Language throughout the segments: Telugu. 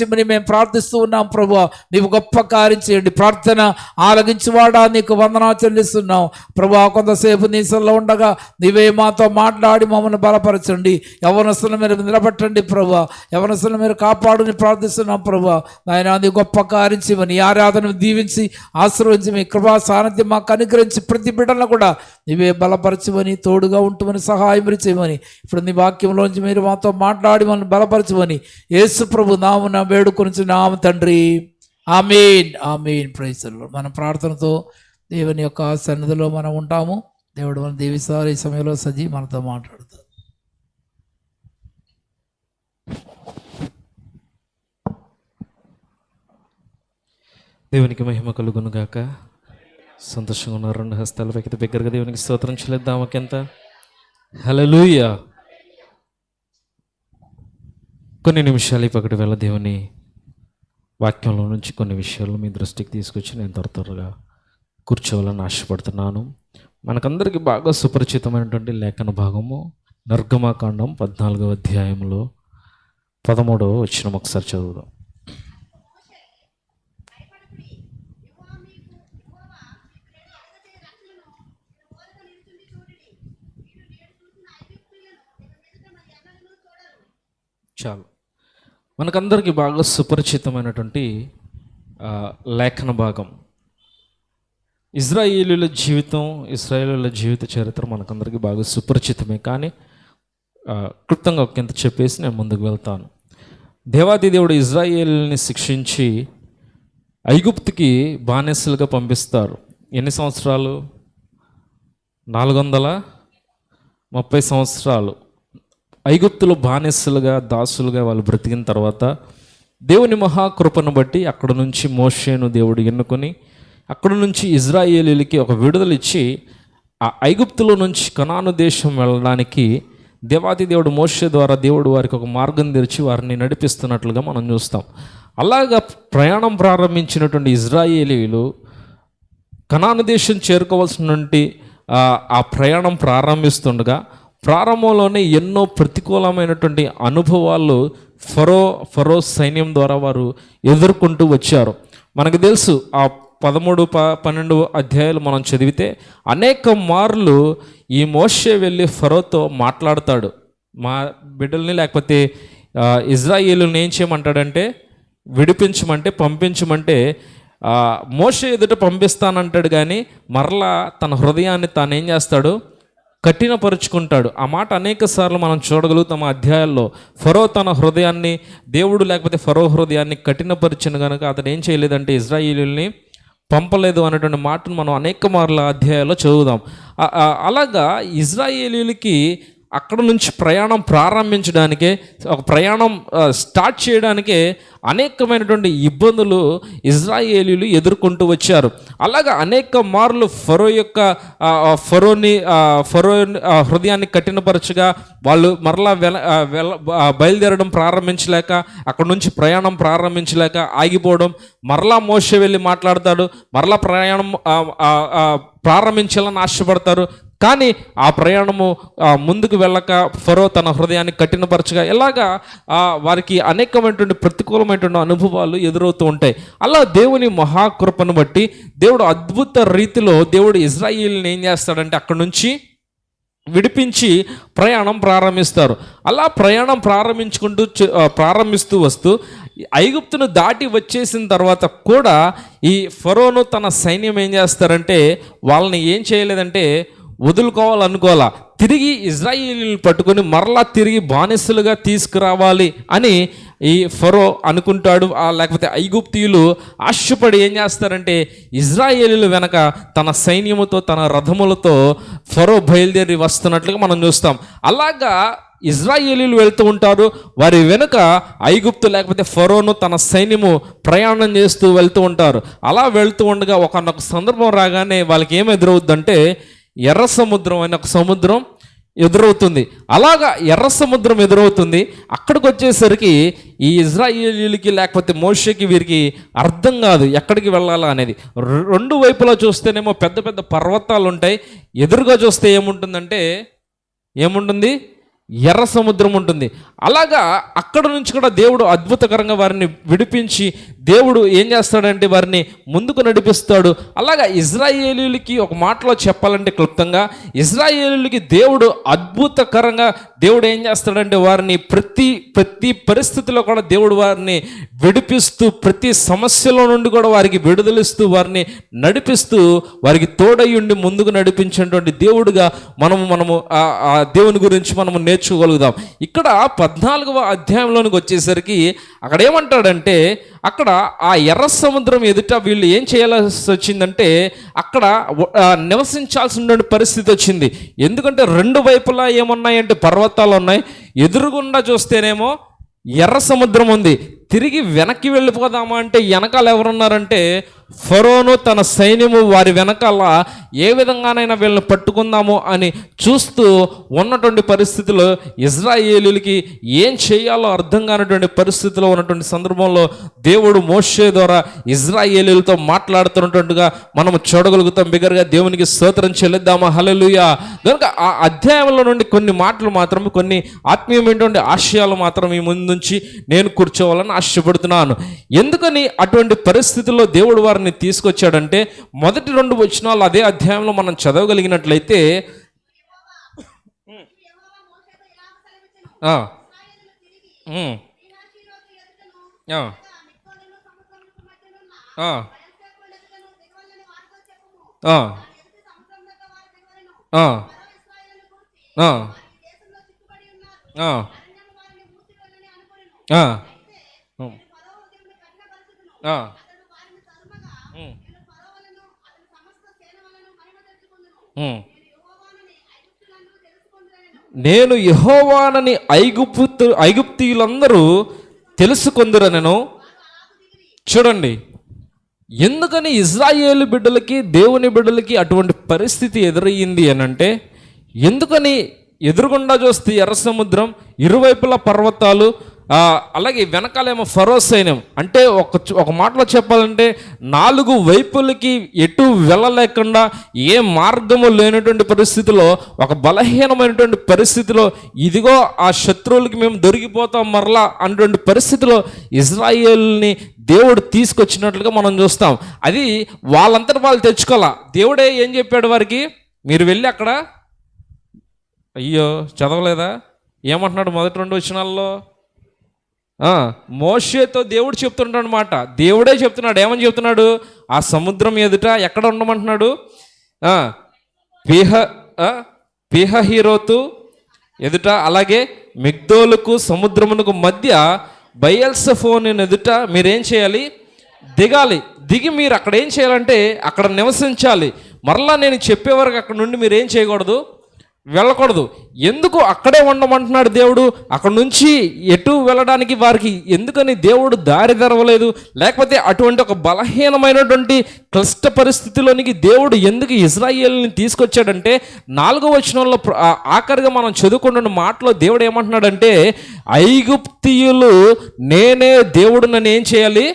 ఇమ్మని మేము ప్రార్థిస్తూ ఉన్నాం ప్రభు. నీవు గొప్ప కార్యం చేయండి. ప్రార్థన ఆలగించువాడా నీకు వందనా చెల్లిస్తున్నాం. ప్రభు కొంతసేపు నీసల్లో ఉండగా నీవే మాతో మాట్లాడి మమ్మల్ని బలపరచండి. యవనస్తుల మీరు నిలబెట్టండి ప్రభు. యవనస్తుల మీరు కాపాడుని ప్రార్థిస్తున్నాం ప్రభు. ఆయన నీ గొప్ప కార్యం చేయమని ఆరాధన దీవించి ఆశీర్వదించి మీ కృపా సాన్నిధ్యం మాకు అనుగ్రహించి ప్రతి బిడ్డలను కూడా నీవే బలపరచమని తోడుగా ఉంటుమని సహాయం చేయమని ఇప్పుడు నీ వాక్యంలోంచి మీరు మాతో మాట్లాడి మనం బలపరచమని యేసు ప్రభు నామున వేడుకొని నామ తండ్రి. ఆమెన్. ఆమెన్. ప్రైజులు మన ప్రార్థనతో దేవుని యొక్క సన్నిధిలో మనం ఉంటాము. దేవుడు మన దేవిస్తారు ఈ సమయంలో సజీ మనతో మాట్లాడుతారు దేవునికి మహిమ కలుగునుగాక. సంతోషంగా ఉన్న రెండు హస్తాల పైకి బిగ్గరగా దేవునికి స్తోత్రం చెల్లిద్దాం ఒకంత. హలలుయ కొన్ని నిమిషాలు ఈ పక్కటి వేళ దేవుని వాక్యంలో నుంచి కొన్ని విషయాలు మీ దృష్టికి తీసుకొచ్చి నేను త్వర త్వరగా కూర్చోవాలని ఆశపడుతున్నాను. మనకందరికీ బాగా సుపరిచితమైనటువంటి లేఖన భాగము నర్గమాకాండం పద్నాలుగవ అధ్యాయంలో పదమూడవ వచ్చిన ఒకసారి చదువుదాం చాలు మనకందరికీ బాగా సుపరిచితమైనటువంటి లేఖన భాగం. ఇజ్రాయేలీల జీవితం ఇజ్రాయేలీల జీవిత చరిత్ర మనకందరికీ బాగా సుపరిచితమే. కానీ ఆ, క్లుప్తంగా ఒకంత చెప్పేసి నేను ముందుకు వెళ్తాను. దేవాది దేవుడు ఇజ్రాయేల్ని శిక్షించి ఐగుప్తుకి బానిసలుగా పంపిస్తారు. ఎన్ని సంవత్సరాలు? నాలుగు వందల ముప్పై సంవత్సరాలు. ఐగుప్తులు బానిసలుగా దాసులుగా వాళ్ళు బ్రతికిన తర్వాత దేవుని మహాకృపను బట్టి అక్కడ నుంచి మోషేను దేవుడు ఎన్నుకొని అక్కడ నుంచి ఇజ్రాయేలీలకి ఒక విడుదల ఇచ్చి ఆ ఐగుప్తులో నుంచి కనాను దేశం వెళ్ళడానికి దేవాది దేవుడు మోషే ద్వారా దేవుడు వారికి ఒక మార్గం తెరిచి వారిని నడిపిస్తున్నట్లుగా మనం చూస్తాం. అలాగా ప్రయాణం ప్రారంభించినటువంటి ఇజ్రాయేలీలు కనాను దేశం చేరుకోవాల్సినటువంటి ఆ, ఆ ప్రయాణం ప్రారంభిస్తుండగా ప్రారంభంలోనే ఎన్నో ప్రతికూలమైనటువంటి అనుభవాలు ఫరో ఫరో సైన్యం ద్వారా వారు ఎదుర్కొంటూ వచ్చారు. మనకు తెలుసు ఆ పదమూడు ప పన్నెండు అధ్యాయాలు మనం చదివితే అనేక మార్లు ఈ మోషే వెళ్ళి ఫరోతో మాట్లాడతాడు. మా బిడ్డల్ని లేకపోతే ఇజ్రాయేలుని ఏం చేయమంటాడంటే విడిపించమంటే పంపించమంటే మోషే ఎదుట పంపిస్తానంటాడు కానీ మరలా తన హృదయాన్ని తాను ఏం చేస్తాడు? కఠినపరుచుకుంటాడు. ఆ మాట అనేక సార్లు మనం చూడగలుగుతాం అధ్యాయాల్లో. ఫరో తన హృదయాన్ని దేవుడు లేకపోతే ఫరో హృదయాన్ని కఠినపరిచిన కనుక అతను ఏం చేయలేదంటే ఇజ్రాయిలీల్ని పంపలేదు అనేటువంటి మాటను మనం అనేక మార్ల అధ్యాయాల్లో చదువుదాం. అలాగా ఇజ్రాయేలీలకి అక్కడ నుంచి ప్రయాణం ప్రారంభించడానికే ఒక ప్రయాణం స్టార్ట్ చేయడానికే అనేకమైనటువంటి ఇబ్బందులు ఇజ్రాయేలీలు ఎదుర్కొంటూ వచ్చారు. అలాగా అనేక మార్లు ఫరో యొక్క ఫరోని ఫరో హృదయాన్ని కఠినపరచగా వాళ్ళు మరలా వెల వెల బయలుదేరడం ప్రారంభించలేక అక్కడ నుంచి ప్రయాణం ప్రారంభించలేక ఆగిపోవడం మరలా మోస వెళ్ళి మాట్లాడతాడు మరలా ప్రయాణం ప్రారంభించాలని ఆశపడతారు. కానీ ఆ ప్రయాణము ముందుకు వెళ్ళక ఫరో తన హృదయాన్ని కఠినపరచగా ఎలాగా వారికి అనేకమైనటువంటి ప్రతికూలమైనటువంటి అనుభవాలు ఎదురవుతూ ఉంటాయి. అలా దేవుని మహాకృపను బట్టి దేవుడు అద్భుత రీతిలో దేవుడు ఇజ్రాయిల్ని ఏం చేస్తాడంటే అక్కడ నుంచి విడిపించి ప్రయాణం ప్రారంభిస్తారు. అలా ప్రయాణం ప్రారంభించుకుంటూ ప్రారంభిస్తూ వస్తూ ఐగుప్తును దాటి వచ్చేసిన తర్వాత కూడా ఈ ఫరోను తన సైన్యం ఏం చేస్తారంటే వాళ్ళని ఏం చేయలేదంటే వదులుకోవాలనుకోవాలా? తిరిగి ఇజ్రాయిలీలు పట్టుకొని మరలా తిరిగి బానిసలుగా తీసుకురావాలి అని ఈ ఫరో అనుకుంటాడు. లేకపోతే ఐగుప్తీయులు ఆశపడి ఏం చేస్తారంటే ఇజ్రాయేలీలు వెనక తన సైన్యముతో తన రథములతో ఫరో బయలుదేరి వస్తున్నట్లుగా మనం చూస్తాం. అలాగా ఇజ్రాయేలీలు వెళ్తూ ఉంటారు. వారి వెనుక ఐగుప్తు లేకపోతే ఫరోను తన సైన్యము ప్రయాణం చేస్తూ వెళ్తూ ఉంటారు. అలా వెళ్తూ ఉండగా ఒకనొక సందర్భం రాగానే వాళ్ళకి ఏం ఎదురవుద్దంటే ఎర్ర సముద్రం అనే ఒక సముద్రం ఎదురవుతుంది. అలాగా ఎర్ర సముద్రం ఎదురవుతుంది. అక్కడికి వచ్చేసరికి ఈ ఇజ్రాయేలీలకి లేకపోతే మోషకి వీరికి అర్థం కాదు ఎక్కడికి వెళ్ళాలా అనేది. రెండు వైపులా చూస్తేనేమో పెద్ద పెద్ద పర్వతాలు ఉంటాయి. ఎదురుగా చూస్తే ఏముంటుందంటే ఏముంటుంది? ఎర్ర సముద్రం ఉంటుంది. అలాగా అక్కడ నుంచి కూడా దేవుడు అద్భుతకరంగా వారిని విడిపించి దేవుడు ఏం చేస్తాడంటే వారిని ముందుకు నడిపిస్తాడు. అలాగా ఇజ్రాయేలీలకి ఒక మాటలో చెప్పాలంటే క్లుప్తంగా ఇజ్రాయేలీలకి దేవుడు అద్భుతకరంగా దేవుడు ఏం చేస్తాడంటే వారిని ప్రతి ప్రతి పరిస్థితిలో కూడా దేవుడు వారిని విడిపిస్తూ ప్రతి సమస్యలో నుండి కూడా వారికి విడుదలిస్తూ వారిని నడిపిస్తూ వారికి తోడయ్యుండి ముందుకు నడిపించినటువంటి దేవుడుగా మనము మనము ఆ- ఆ దేవుని గురించి మనము నేర్చుకోగలుగుదాం. ఇక్కడ పద్నాలుగవ అధ్యాయంలోనికి వచ్చేసరికి అక్కడ ఏమంటాడంటే అక్కడ ఆ ఎర్ర సముద్రం ఎదుట వీళ్ళు ఏం చేయాల్సి వచ్చిందంటే అక్కడ నివసించాల్సిన పరిస్థితి వచ్చింది. ఎందుకంటే రెండు వైపులా ఏమున్నాయంటే పర్వతాలు ఉన్నాయి. ఎదురుగుండా చూస్తేనేమో ఎర్ర సముద్రం ఉంది. తిరిగి వెనక్కి వెళ్ళిపోదామా అంటే వెనకాల ఎవరున్నారంటే ఫరోను తన సైన్యము వారి వెనకాల ఏ విధంగానైనా వీళ్ళని పట్టుకుందాము అని చూస్తూ ఉన్నటువంటి పరిస్థితిలో ఇజ్రాయేలీలకి ఏం చేయాలో అర్థం కానటువంటి పరిస్థితిలో ఉన్నటువంటి సందర్భంలో దేవుడు మోషే ద్వారా ఇజ్రాయేలీలతో మాట్లాడుతున్నట్టుగా మనం చూడగలుగుతాం. బిగరగా దేవునికి స్తోత్రం చెల్లిద్దామా? హలలుయా కనుక ఆ అధ్యాయంలో నుండి కొన్ని మాటలు మాత్రం కొన్ని ఆత్మీయమైనటువంటి ఆశయాలు మాత్రం ఈ ముందు నుంచి నేను కూర్చోవాలని ఆశపడుతున్నాను. ఎందుకని అటువంటి పరిస్థితుల్లో దేవుడు వారిని తీసుకొచ్చాడంటే మొదటి రెండు వచనాలు అదే అధ్యాయంలో మనం చదవగలిగినట్లయితే ఆ. ఉమ్. ఆ. ఆ. ఆ. ఆ. ఆ. ఆ. ఆ. ఉమ్. ఆ. ఉమ్. ఉమ్. నేను యహోవానని ఐగుప్తు ఐగుప్తీయులందరూ తెలుసుకొందురనను చూడండి ఎందుకని ఇజ్రాయేలు బిడ్డలకి దేవుని బిడ్డలకి అటువంటి పరిస్థితి ఎదురయ్యింది అని అంటే ఎందుకని ఎదురుగుండా చూస్తే ఎర్ర సముద్రం ఇరువైపుల పర్వతాలు అలాగే వెనకాలేమో ఫరో సైన్యం. అంటే ఒక ఒక మాటలో చెప్పాలంటే నాలుగు వైపులకి ఎటు వెళ్ళలేకుండా ఏ మార్గము లేనటువంటి పరిస్థితిలో ఒక బలహీనమైనటువంటి పరిస్థితిలో ఇదిగో ఆ శత్రువులకి మేము దొరికిపోతాం మరలా అన్నటువంటి పరిస్థితిలో ఇజ్రాయేల్ని దేవుడు తీసుకొచ్చినట్లుగా మనం చూస్తాం. అది వాళ్ళంతటి వాళ్ళు తెచ్చుకోవాలా? దేవుడే ఏం చెప్పాడు వారికి? మీరు వెళ్ళి అక్కడ అయ్యో చదవలేదా? ఏమంటున్నాడు మొదటి రెండు వచ్చినాల్లో మోషేతో దేవుడు చెప్తుంటాడు అనమాట దేవుడే చెప్తున్నాడు. ఏమని చెప్తున్నాడు? ఆ సముద్రం ఎదుట ఎక్కడ ఉండమంటున్నాడు? పీహ పిహ హీరోతు ఎదుట అలాగే మిగ్దోలకు సముద్రమునకు మధ్య బయల్సఫోన్ ఎదుట మీరేం చేయాలి? దిగాలి. దిగి మీరు అక్కడ ఏం చేయాలంటే అక్కడ నివసించాలి. మరలా నేను చెప్పే వరకు అక్కడ నుండి మీరు ఏం చేయకూడదు? వెళ్ళకూడదు. ఎందుకు అక్కడే ఉండమంటున్నాడు దేవుడు? అక్కడ నుంచి ఎటు వెళ్ళడానికి వారికి ఎందుకని దేవుడు దారి తెరవలేదు? లేకపోతే అటువంటి ఒక బలహీనమైనటువంటి క్లిష్ట పరిస్థితిలోనికి దేవుడు ఎందుకు ఇజ్రాయేల్ని తీసుకొచ్చాడంటే నాలుగో వచనంలో ఆఖరిగా మనం చదువుకుంటున్న మాటలో దేవుడు ఏమంటున్నాడంటే ఐగుప్తియులు నేనే దేవుడు నన్ను ఏం చేయాలి?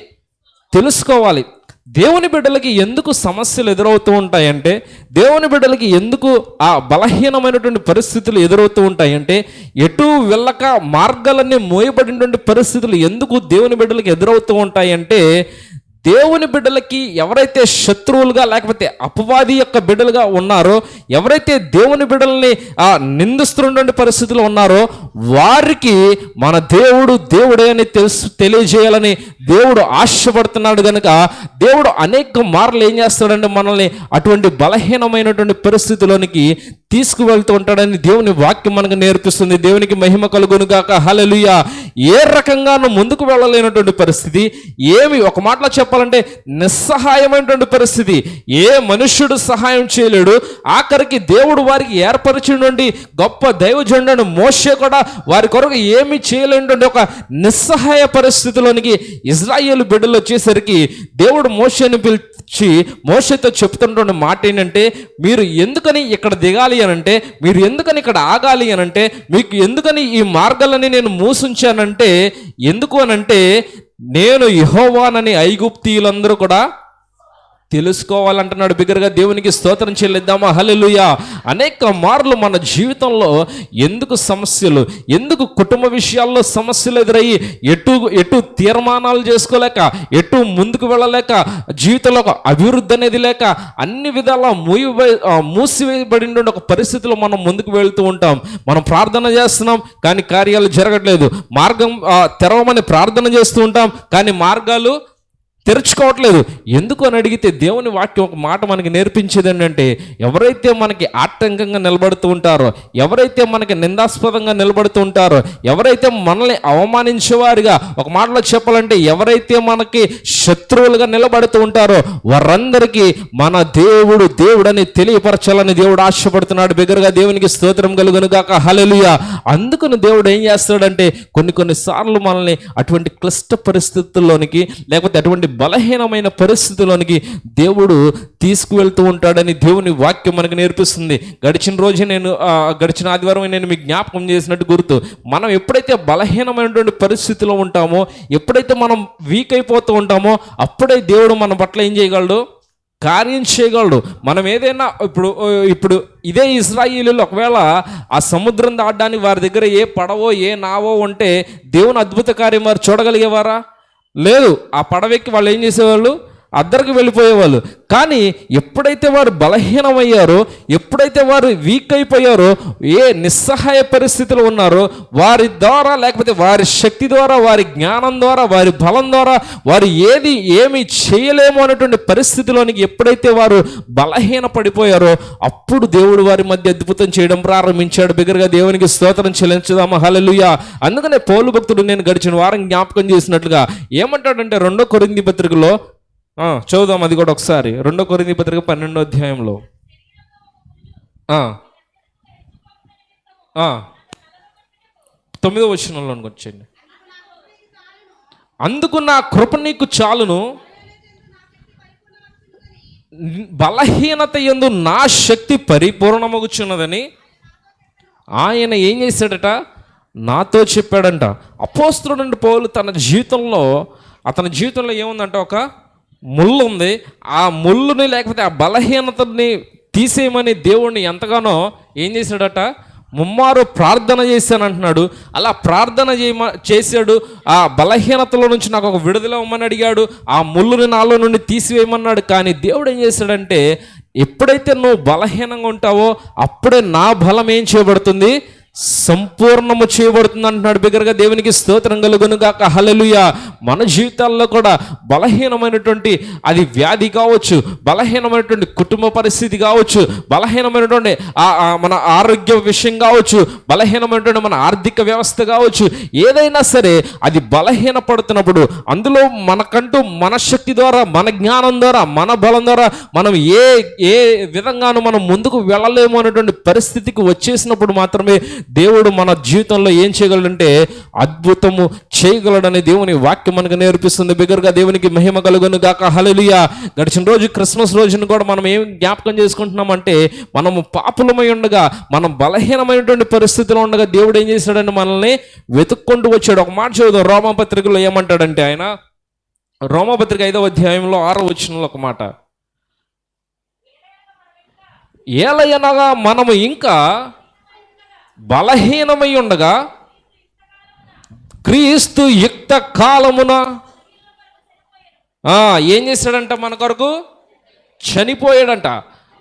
తెలుసుకోవాలి. దేవుని బిడ్డలకి ఎందుకు సమస్యలు ఎదురవుతూ ఉంటాయంటే దేవుని బిడ్డలకి ఎందుకు ఆ బలహీనమైనటువంటి పరిస్థితులు ఎదురవుతూ ఉంటాయంటే ఎటు వెళ్ళక మార్గాలన్నీ మోయబడినటువంటి పరిస్థితులు ఎందుకు దేవుని బిడ్డలకి ఎదురవుతూ ఉంటాయంటే దేవుని బిడ్డలకి ఎవరైతే శత్రువులుగా లేకపోతే అపవాది యొక్క బిడ్డలుగా ఉన్నారో ఎవరైతే దేవుని బిడ్డల్ని ఆ నిందిస్తున్నటువంటి పరిస్థితులు ఉన్నారో వారికి మన దేవుడు దేవుడే అని తెలుసు తెలియజేయాలని దేవుడు ఆశపడుతున్నాడు కనుక దేవుడు అనేక మార్లు ఏం చేస్తాడంటే మనల్ని అటువంటి బలహీనమైనటువంటి పరిస్థితిలోనికి తీసుకువెళ్తూ ఉంటాడని దేవుని వాక్యం మనకు నేర్పిస్తుంది. దేవునికి మహిమ కలుగును గాక హల్లెలూయా. ఏ రకంగా ముందుకు వెళ్ళలేనటువంటి పరిస్థితి? ఏమి ఒక మాటలో చెప్పాలంటే నిస్సహాయమైనటువంటి పరిస్థితి. ఏ మనుష్యుడు సహాయం చేయలేడు. ఆఖరికి దేవుడు వారికి ఏర్పరిచినటువంటి గొప్ప దైవజండను మోసే కూడా వారి కొరకు ఏమి చేయలేనటువంటి ఒక నిస్సహాయ పరిస్థితిలోనికి ఇజ్రాయేల్ బిడ్డలు వచ్చేసరికి దేవుడు మోషేని పిలిచి మోషతో చెప్తున్నటువంటి మాట ఏంటంటే మీరు ఎందుకని ఇక్కడ దిగాలి అని అంటే మీరు ఎందుకని ఇక్కడ ఆగాలి అని అంటే మీకు ఎందుకని ఈ మార్గాలని నేను మూసుంచానంటే అంటే ఎందుకు అనంటే నేను యహోవానని ఐగుప్తీయులందరూ కూడా తెలుసుకోవాలంటున్నాడు బిగ్గరగా దేవునికి స్తోత్రం చెల్లిద్దామా? హల్లెలూయా. అనేక మార్లు మన జీవితంలో ఎందుకు సమస్యలు ఎందుకు కుటుంబ విషయాల్లో సమస్యలు ఎదురయ్యి ఎటు ఎటు తీర్మానాలు చేసుకోలేక ఎటు ముందుకు వెళ్ళలేక జీవితంలో ఒక అభివృద్ధి అనేది లేక అన్ని విధాలా మూయి మూసివేయబడి ఒక పరిస్థితిలో మనం ముందుకు వెళ్తూ ఉంటాం. మనం ప్రార్థన చేస్తున్నాం కానీ కార్యాలు జరగట్లేదు. మార్గం తెరవమని ప్రార్థన చేస్తూ ఉంటాం కానీ మార్గాలు తెరుచుకోవట్లేదు. ఎందుకు అని అడిగితే దేవుని వాక్యం ఒక మాట మనకి నేర్పించేది ఏంటంటే ఎవరైతే మనకి ఆటంకంగా నిలబడుతూ ఉంటారో ఎవరైతే మనకి నిందాస్పదంగా నిలబడుతూ ఉంటారో ఎవరైతే మనల్ని అవమానించేవారుగా ఒక మాటలో చెప్పాలంటే ఎవరైతే మనకి శత్రువులుగా నిలబడుతూ ఉంటారో వారందరికీ మన దేవుడు దేవుడని తెలియపరచాలని దేవుడు ఆశపడుతున్నాడు. బిగ్గరగా దేవునికి స్తోత్రం కలుగును గాక. హల్లెలూయా. అందుకని దేవుడు ఏం చేస్తాడంటే కొన్ని కొన్ని సార్లు మనల్ని అటువంటి క్లిష్ట పరిస్థితుల్లోనికి లేకపోతే అటువంటి బలహీనమైన పరిస్థితుల్లోనికి దేవుడు తీసుకువెళ్తూ ఉంటాడని దేవుని వాక్యం మనకు నేర్పిస్తుంది. గడిచిన రోజే నేను గడిచిన ఆదివారం నేను మీకు జ్ఞాపకం చేసినట్టు గుర్తు. మనం ఎప్పుడైతే బలహీనమైనటువంటి పరిస్థితిలో ఉంటామో ఎప్పుడైతే మనం వీక్ అయిపోతూ ఉంటామో అప్పుడే దేవుడు మన పట్ల ఏం చేయగలడు? కార్యం చేయగలడు. మనం ఏదైనా ఇప్పుడు ఇప్పుడు ఇదే ఇజ్రాయిలీలు ఒకవేళ ఆ సముద్రం దాటడానికి వారి దగ్గర ఏ పడవో ఏ నావో ఉంటే దేవుని అద్భుత కార్యం వారు చూడగలిగేవారా? లేదు ఆ పడవెక్కి వాళ్ళు ఏం చేసేవాళ్ళు? అద్దరికి వెళ్ళిపోయేవాళ్ళు. కానీ ఎప్పుడైతే వారు బలహీనమయ్యారో ఎప్పుడైతే వారు వీక్ అయిపోయారో ఏ నిస్సహాయ పరిస్థితిలో ఉన్నారో వారి ద్వారా లేకపోతే వారి శక్తి ద్వారా వారి జ్ఞానం ద్వారా వారి బలం ద్వారా వారు ఏది ఏమి చేయలేము అనేటువంటి పరిస్థితిలోనికి ఎప్పుడైతే వారు బలహీన పడిపోయారో అప్పుడు దేవుడు వారి మధ్య అద్భుతం చేయడం ప్రారంభించాడు. బిగ్గరగా దేవునికి స్తోత్రం చెల్లించుదామా. మహాలలుయా అందుకనే పౌలు భక్తుడు నేను గడిచిన వారం జ్ఞాపకం చేసినట్లుగా ఏమంటాడంటే రెండో కొరింది పత్రికలో చదువుదాం అది కూడా ఒకసారి. రెండో కొరింది పత్రిక పన్నెండో అధ్యాయంలో. తొమ్మిదో వచనంలోనికి వచ్చేయండి. అందుకు నా కృప నీకు చాలును. బలహీనత ఎందు నా శక్తి పరిపూర్ణమగుచున్నదని ఆయన ఏం చేశాడట? నాతో చెప్పాడంట. అపోస్తుడు పౌలు తన జీవితంలో అతని జీవితంలో ఏముందంట ఒక ముళ్ళు ఉంది. ఆ ముళ్ళుని లేకపోతే ఆ బలహీనతని తీసేయమని దేవుణ్ణి ఎంతగానో ఏం చేశాడట? ముమ్మారు ప్రార్థన చేశాను అంటున్నాడు అలా ప్రార్థన చేయమ చేశాడు. ఆ బలహీనతలో నుంచి నాకు ఒక విడుదల ఇవ్వమని అడిగాడు. ఆ ముళ్ళుని నాలో నుండి తీసివేయమన్నాడు. కానీ దేవుడు ఏం చేశాడంటే ఎప్పుడైతే నువ్వు బలహీనంగా ఉంటావో అప్పుడే నా బలం ఏం చేయబడుతుంది? సంపూర్ణము చేయబడుతుంది అంటున్నాడు బిగ్గరగా దేవునికి స్తోత్రం కలుగునుగాక. హలలుయ మన జీవితాల్లో కూడా బలహీనమైనటువంటి అది వ్యాధి కావచ్చు బలహీనమైనటువంటి కుటుంబ పరిస్థితి కావచ్చు బలహీనమైనటువంటి మన ఆరోగ్య విషయం కావచ్చు బలహీనమైనటువంటి మన ఆర్థిక వ్యవస్థ కావచ్చు ఏదైనా సరే అది బలహీనపడుతున్నప్పుడు అందులో మనకంటూ మన శక్తి ద్వారా మన జ్ఞానం ద్వారా మన బలం ద్వారా మనం ఏ ఏ విధంగానూ మనం ముందుకు వెళ్ళలేము అనేటువంటి పరిస్థితికి వచ్చేసినప్పుడు మాత్రమే దేవుడు మన జీవితంలో ఏం చేయగలడంటే అద్భుతము చేయగలడని దేవుని వాక్యం మనకు నేర్పిస్తుంది. బిగ్గరగా దేవునికి మహిమ కలుగును గాక. హలలియా గడిచిన రోజు క్రిస్మస్ రోజును కూడా మనం ఏం జ్ఞాపకం చేసుకుంటున్నామంటే మనము పాపులమై ఉండగా మనం బలహీనమైనటువంటి పరిస్థితిలో ఉండగా దేవుడు ఏం చేశాడని మనల్ని వెతుక్కుంటూ వచ్చాడు. ఒక మాట చదువు రోమపత్రికలో ఏమంటాడంటే ఆయన? రోమపత్రిక ఐదవ అధ్యాయంలో ఆరో వచ్చినలో ఒక మాట. ఏలయనగా మనము ఇంకా బలహీనమై ఉండగా క్రీస్తు యుక్త కాలమున ఏం చేశాడంట మన కొరకు? చనిపోయాడంట.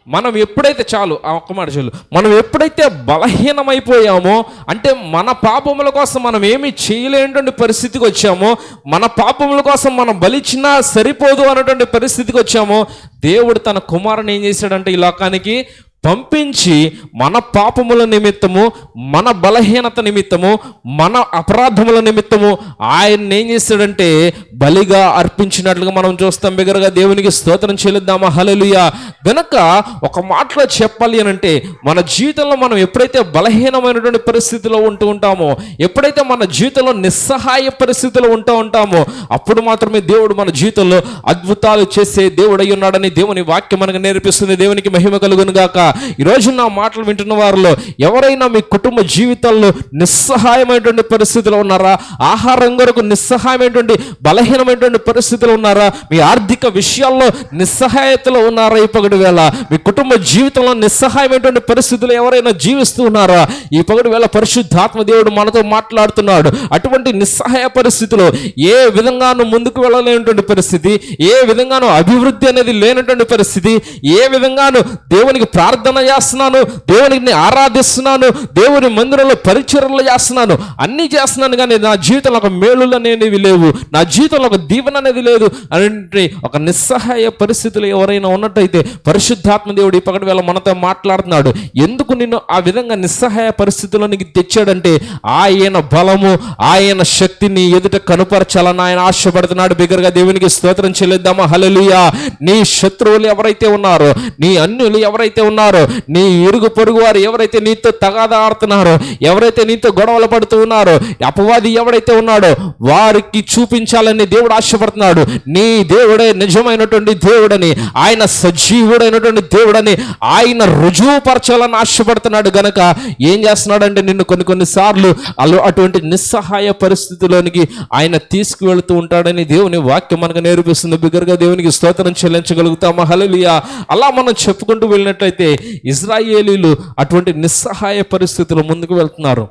మనం ఎప్పుడైతే చాలు ఆ ఒక్క మాట చాలు మనం ఎప్పుడైతే బలహీనమైపోయామో అంటే మన పాపముల కోసం మనం ఏమి చేయలేనటువంటి పరిస్థితికి వచ్చామో మన పాపముల కోసం మనం బలిచ్చినా సరిపోదు అన్నటువంటి పరిస్థితికి వచ్చామో దేవుడు తన కుమారుని ఏం చేశాడంటే ఈ లోకానికి? పంపించి మన పాపముల నిమిత్తము మన బలహీనత నిమిత్తము మన అపరాధముల నిమిత్తము ఆయన ఏం చేస్తాడంటే బలిగా అర్పించినట్లుగా మనం చూస్తాం. బిగరగా దేవునికి స్తోత్రం చెల్లిద్దామా? హలలుయ గనక ఒక మాటలో చెప్పాలి అని అంటే మన జీవితంలో మనం ఎప్పుడైతే బలహీనమైనటువంటి పరిస్థితిలో ఉంటూ ఉంటామో ఎప్పుడైతే మన జీవితంలో నిస్సహాయ పరిస్థితిలో ఉంటూ ఉంటామో అప్పుడు మాత్రమే దేవుడు మన జీవితంలో అద్భుతాలు చేసే దేవుడై ఉన్నాడని దేవుని వాక్యం మనకు నేర్పిస్తుంది. దేవునికి మహిమ కలుగును గాక ఈరోజు నా మాటలు వింటున్న వారిలో ఎవరైనా మీ కుటుంబ జీవితంలో నిస్సహాయమైనటువంటి పరిస్థితిలో ఉన్నారా? ఆహారం కొరకు నిస్సహాయమైనటువంటి బలహీనమైనటువంటి పరిస్థితులు ఉన్నారా? మీ ఆర్థిక విషయాల్లో నిస్సహాయతలో ఉన్నారా? ఈ పగటి వేళ మీ కుటుంబ జీవితంలో నిస్సహాయమైనటువంటి పరిస్థితులు ఎవరైనా జీవిస్తూ ఉన్నారా? ఈ పగటి వేళ పరిశుద్ధాత్మ దేవుడు మనతో మాట్లాడుతున్నాడు. అటువంటి నిస్సహాయ పరిస్థితిలో ఏ విధంగానూ ముందుకు వెళ్ళలేనటువంటి పరిస్థితి ఏ విధంగానూ అభివృద్ధి అనేది లేనటువంటి పరిస్థితి ఏ విధంగానూ దేవునికి ప్రార్థన చేస్తున్నాను దేవుని ఆరాధిస్తున్నాను దేవుని మందిరంలో పరిచర్లు చేస్తున్నాను అన్నీ చేస్తున్నాను కానీ నా జీవితంలో ఒక మేలులు అనేవి లేవు నా జీవితంలో ఒక దీవెన అనేది లేదు అంటే ఒక నిస్సహాయ పరిస్థితులు ఎవరైనా ఉన్నట్టయితే పరిశుద్ధాత్మ దేవుడు ఇప్పటి పగటి వేళ మనతో మాట్లాడుతున్నాడు. ఎందుకు నిన్ను ఆ విధంగా నిస్సహాయ పరిస్థితుల్లోనికి తెచ్చాడంటే ఆయన బలము ఆయన శక్తిని ఎదుట కనుపరచాలని ఆయన ఆశపడుతున్నాడు. బిగ్గరగా దేవునికి స్తోత్రం చెల్లిద్దామా? హల్లెలూయా. నీ శత్రువులు ఎవరైతే ఉన్నారో నీ అన్యులు ఎవరైతే ఉన్నారో నీ ఇరుగు పొరుగు వారు ఎవరైతే నీతో తగాదా ఆడుతున్నారో ఎవరైతే నీతో గొడవలు పడుతూ ఉన్నారో అపవాది ఎవరైతే ఉన్నాడో వారికి చూపించాలని దేవుడు ఆశపడుతున్నాడు. నీ దేవుడే నిజమైనటువంటి దేవుడని ఆయన సజీవుడైనటువంటి దేవుడని ఆయన రుజువుపరచాలని ఆశపడుతున్నాడు గనక ఏం చేస్తున్నాడంటే నిన్ను కొన్ని కొన్ని సార్లు అలా అటువంటి నిస్సహాయ పరిస్థితిలోనికి ఆయన తీసుకువెళ్తూ ఉంటాడని దేవుని వాక్యం మనకు నేర్పిస్తుంది. బిగ్గరగా దేవునికి స్తోత్రం చెల్లించగలుగుతామా? హలలియా అలా మనం చెప్పుకుంటూ వెళ్ళినట్లయితే ఇజ్రాయేలీలు అటువంటి నిస్సహాయ పరిస్థితులు ముందుకు వెళ్తున్నారు.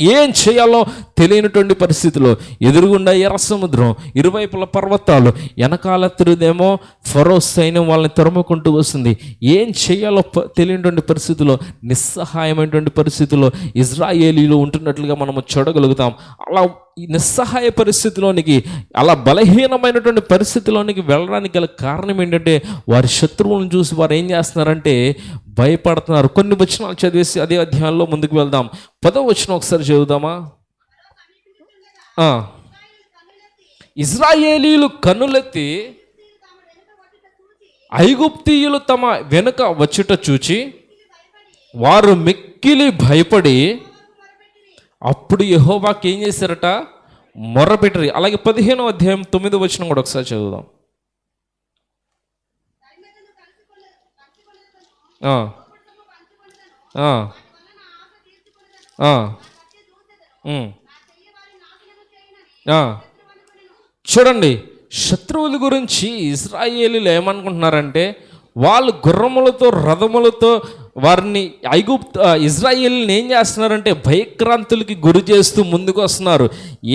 ఏం చేయాలో తెలియనటువంటి పరిస్థితిలో ఎదురుగుండా ఎర్ర సముద్రం ఇరువైపుల పర్వతాలు వెనకాల తిరుదేమో ఫరో సైన్యం వాళ్ళని తరుముకుంటూ వస్తుంది. ఏం చేయాలో తెలియనటువంటి పరిస్థితిలో నిస్సహాయమైనటువంటి పరిస్థితిలో ఇజ్రాయేలీలు ఉంటున్నట్లుగా మనము చూడగలుగుతాం. అలా నిస్సహాయ పరిస్థితిలోనికి అలా బలహీనమైనటువంటి పరిస్థితిలోనికి వెళ్ళడానికి గల కారణం ఏంటంటే వారి శత్రువులను చూసి వారు ఏం చేస్తున్నారంటే భయపడుతున్నారు. కొన్ని వచనాలు చదివేసి అదే అధ్యాయంలో ముందుకు వెళ్దాం. పదో వచనం ఒకసారి చదువుదామా? ఇజ్రాయేలీలు కన్నులెత్తి ఐగుప్తీయులు తమ వెనుక వచ్చుట చూచి వారు మిక్కిలి భయపడి అప్పుడు యహోవాకి ఏం చేశారట? మొర్రపెట్టరు అలాగే పదిహేనో అధ్యాయం తొమ్మిదో వచ్చిన కూడా ఒకసారి చదువుదాం. చూడండి శత్రువుల గురించి ఇజ్రాయేలీలు ఏమనుకుంటున్నారంటే వాళ్ళు గుర్రములతో రథములతో వారిని ఐగుప్తు ఇజ్రాయిల్ని ఏం చేస్తున్నారంటే భయక్రాంతులకి గురి చేస్తూ ముందుకు వస్తున్నారు.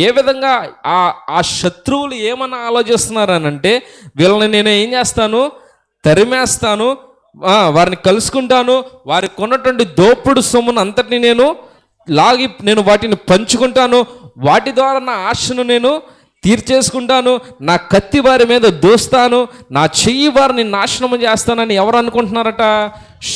ఏ విధంగా ఆ ఆ శత్రువులు ఏమన్నా ఆలోచిస్తున్నారనంటే వీళ్ళని నేను ఏం చేస్తాను? తరిమేస్తాను వారిని కలుసుకుంటాను వారికి కొన్నటువంటి దోపుడు సొమ్మును అంతటిని నేను లాగి నేను వాటిని పంచుకుంటాను వాటి ద్వారా నా ఆశను నేను తీర్చేసుకుంటాను నా కత్తి వారి మీద దూస్తాను నా చెయ్యి వారిని నాశనం చేస్తానని ఎవరు అనుకుంటున్నారట?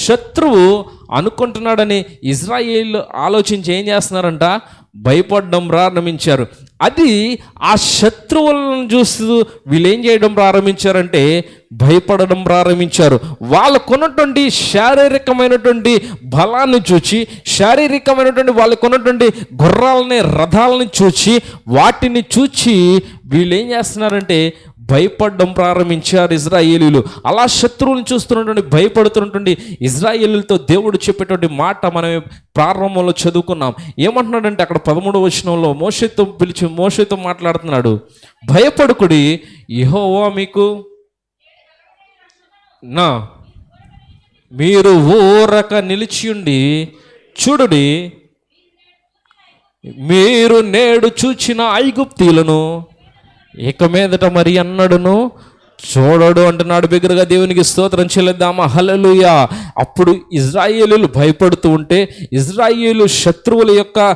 శత్రువు అనుకుంటున్నాడని ఇజ్రాయేల్ ఆలోచించి ఏం చేస్తున్నారంట? భయపడడం ప్రారంభించారు. అది ఆ శత్రువులను చూస్తూ వీళ్ళు ఏం చేయడం ప్రారంభించారంటే భయపడడం ప్రారంభించారు. వాళ్ళకున్నటువంటి శారీరకమైనటువంటి బలాన్ని చూచి శారీరకమైనటువంటి వాళ్ళకున్నటువంటి గుర్రాలని రథాలని చూచి వాటిని చూచి వీళ్ళు ఏం చేస్తున్నారంటే భయపడడం ప్రారంభించారు ఇజ్రాయేలీలు. అలా శత్రువులను చూస్తున్నటువంటి భయపడుతున్నటువంటి ఇజ్రాయేలీలతో దేవుడు చెప్పేటువంటి మాట మనం ప్రారంభంలో చదువుకున్నాం. ఏమంటున్నాడంటే అక్కడ పదమూడవ వచనంలో మోషతో పిలిచి మోషతో మాట్లాడుతున్నాడు. భయపడుకుడి యహోవా మీకు నా మీరు ఊరక నిలిచియుండి చూడుడి మీరు నేడు చూచిన ఐగుప్తీలను ఇక మీదట మరి అన్నడును చూడడు అంటున్నాడు బిగ్గరగా దేవునికి స్తోత్రం చెల్లిద్దామా? హల్లెలూయా. అప్పుడు ఇజ్రాయేలీలు భయపడుతూ ఉంటే ఇజ్రాయేలు శత్రువుల యొక్క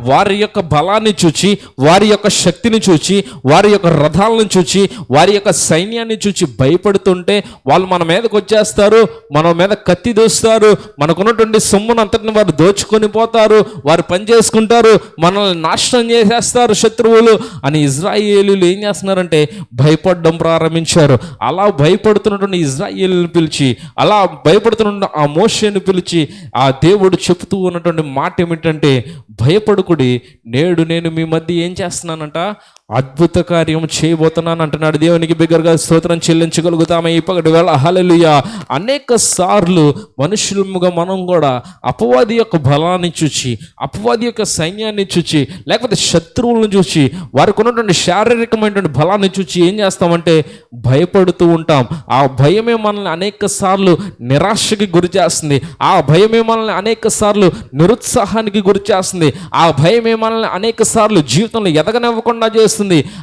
వారి యొక్క బలాన్ని చూచి వారి యొక్క శక్తిని చూచి వారి యొక్క రథాలను చూచి వారి యొక్క సైన్యాన్ని చూచి భయపడుతుంటే వాళ్ళు మన మీదకి వచ్చేస్తారు మన మీద కత్తి దోస్తారు మనకున్నటువంటి సొమ్మును అంతటిని వారు దోచుకొని పోతారు వారు పని చేసుకుంటారు మనల్ని నాశనం చేసేస్తారు శత్రువులు అని ఇజ్రాయేలీలు ఏం చేస్తున్నారంటే భయపడడం ప్రారంభించారు. అలా భయపడుతున్నటువంటి ఇజ్రాయిల్ని పిలిచి అలా భయపడుతున్న ఆ మోషేని పిలిచి ఆ దేవుడు చెబుతూ ఉన్నటువంటి మాట ఏమిటంటే భయపడుకుడి నేడు నేను మీ మధ్య ఏం చేస్తున్నానంట? అద్భుత కార్యం చేయబోతున్నాను అంటున్నాడు. దేవునికి బిగ్గరగా స్తోత్రం చెల్లించగలుగుతామే ఈ వేళ. హలలుయ అనేక సార్లు మనుషులముగా మనం కూడా అపవాది యొక్క బలాన్ని చూచి అపవాది యొక్క సైన్యాన్ని చూచి లేకపోతే శత్రువులను చూచి వారికి ఉన్నటువంటి శారీరకమైనటువంటి బలాన్ని చూచి ఏం చేస్తామంటే భయపడుతూ ఉంటాం. ఆ భయమే మనల్ని అనేక సార్లు నిరాశకి గురి చేస్తుంది. ఆ భయమే మనల్ని అనేక సార్లు నిరుత్సాహానికి గురి చేస్తుంది. ఆ భయమే మనల్ని అనేక సార్లు జీవితంలో ఎదగనివ్వకుండా చేస్తుంది.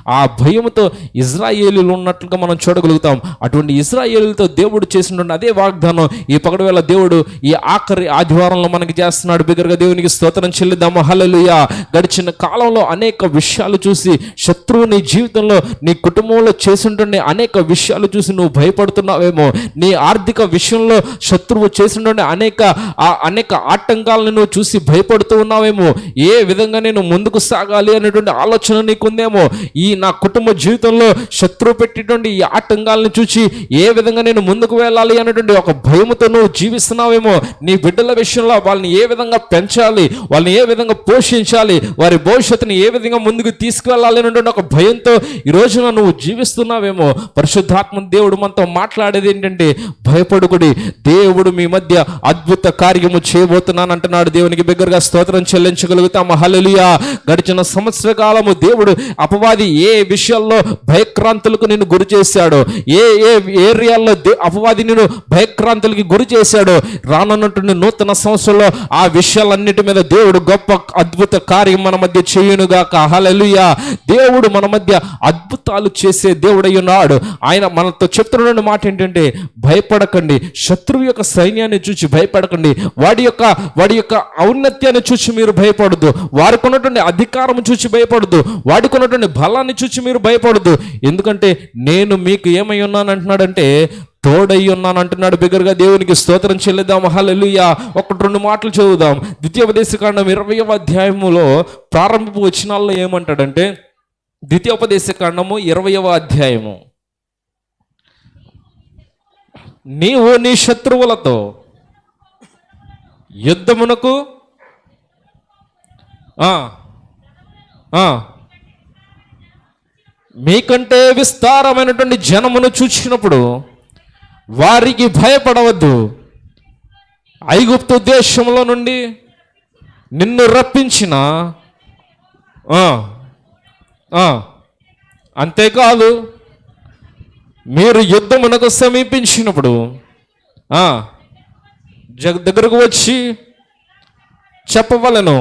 ఆ భయంతో ఇజ్రాయేలీలు ఉన్నట్లుగా మనం చూడగలుగుతాం. అటువంటి ఇజ్రాయేలీలతో దేవుడు చేసినటువంటి అదే వాగ్దానం ఈ పగడవేళ దేవుడు ఈ ఆఖరి ఆదివారంలో మనకి చేస్తున్నాడు. బిగ్గరగా దేవునికి స్తోత్రం చెల్లిద్దాము. హలలుయ గడిచిన కాలంలో అనేక విషయాలు చూసి శత్రువు నీ జీవితంలో నీ కుటుంబంలో చేసినటువంటి అనేక విషయాలు చూసి నువ్వు భయపడుతున్నావేమో. నీ ఆర్థిక విషయంలో శత్రువు చేసినటువంటి అనేక ఆ అనేక ఆటంకాలను నువ్వు చూసి భయపడుతూ ఉన్నావేమో. ఏ విధంగా నేను ముందుకు సాగాలి అనేటువంటి ఆలోచన నీకుందేమో. ఈ నా కుటుంబ జీవితంలో శత్రువు పెట్టేటువంటి ఈ ఆటంకాలను చూసి ఏ విధంగా నేను ముందుకు వెళ్ళాలి అనేటువంటి ఒక భయముతో నువ్వు జీవిస్తున్నావేమో నీ బిడ్డల విషయంలో వాళ్ళని ఏ విధంగా పెంచాలి వాళ్ళని ఏ విధంగా పోషించాలి వారి భవిష్యత్తుని ఏ విధంగా ముందుకు తీసుకువెళ్ళాలి అనేటువంటి ఒక భయంతో ఈ రోజున నువ్వు జీవిస్తున్నావేమో. పరిశుద్ధాత్మ దేవుడు మనతో మాట్లాడేది ఏంటంటే భయపడుకుడి దేవుడు మీ మధ్య అద్భుత కార్యము చేయబోతున్నాను అంటున్నాడు. దేవునికి బిగ్గరగా స్తోత్రం చెల్లించగలుగుతాము. హలలియా గడిచిన సంవత్సర కాలము దేవుడు అపవాది ఏ విషయాల్లో భయక్రాంతులకు నేను గురి చేశాడో ఏ ఏ ఏరియాల్లో దే- అపవాది నేను భయక్రాంతులకి గురి చేశాడో రానున్నటువంటి నూతన సంవత్సరంలో ఆ విషయాలన్నిటి మీద దేవుడు గొప్ప అద్భుత కార్యం మన మధ్య చేయునుగాక. హల్లెలూయా. దేవుడు మన మధ్య అద్భుతాలు చేసే దేవుడై ఉన్నాడు. ఆయన మనతో చెప్తున్న మాట ఏంటంటే భయపడకండి. శత్రువు యొక్క సైన్యాన్ని చూసి భయపడకండి. వాడి యొక్క వాడి యొక్క ఔన్నత్యాన్ని చూసి మీరు భయపడద్దు వారికి ఉన్నటువంటి అధికారం చూసి భయపడద్దు వాడికి ఉన్నటువంటి బలాన్ని చూసి మీరు భయపడద్దు. ఎందుకంటే నేను మీకు ఏమై ఉన్నాను అంటున్నాడంటే తోడై ఉన్నాను అంటున్నాడు బిగ్గరగా దేవునికి స్తోత్రం చెల్లిద్దాం. హల్లెలూయా. ఒకటి రెండు మాటలు చదువుదాం. ద్వితీయోపదేశకాండం ఇరవయవ అధ్యాయములో ప్రారంభపు వచనాల్లో ఏమంటాడంటే ద్వితీయోపదేశకాండము ఇరవయవ అధ్యాయము. నీవు నీ శత్రువులతో యుద్ధమునకు మీకంటే విస్తారమైనటువంటి జనమును చూచినప్పుడు వారికి భయపడవద్దు. ఐగుప్తు దేశంలో నుండి నిన్ను రప్పించిన అంతేకాదు మీరు యుద్ధమునకు సమీపించినప్పుడు జగ దగ్గరకు వచ్చి చెప్పవలను.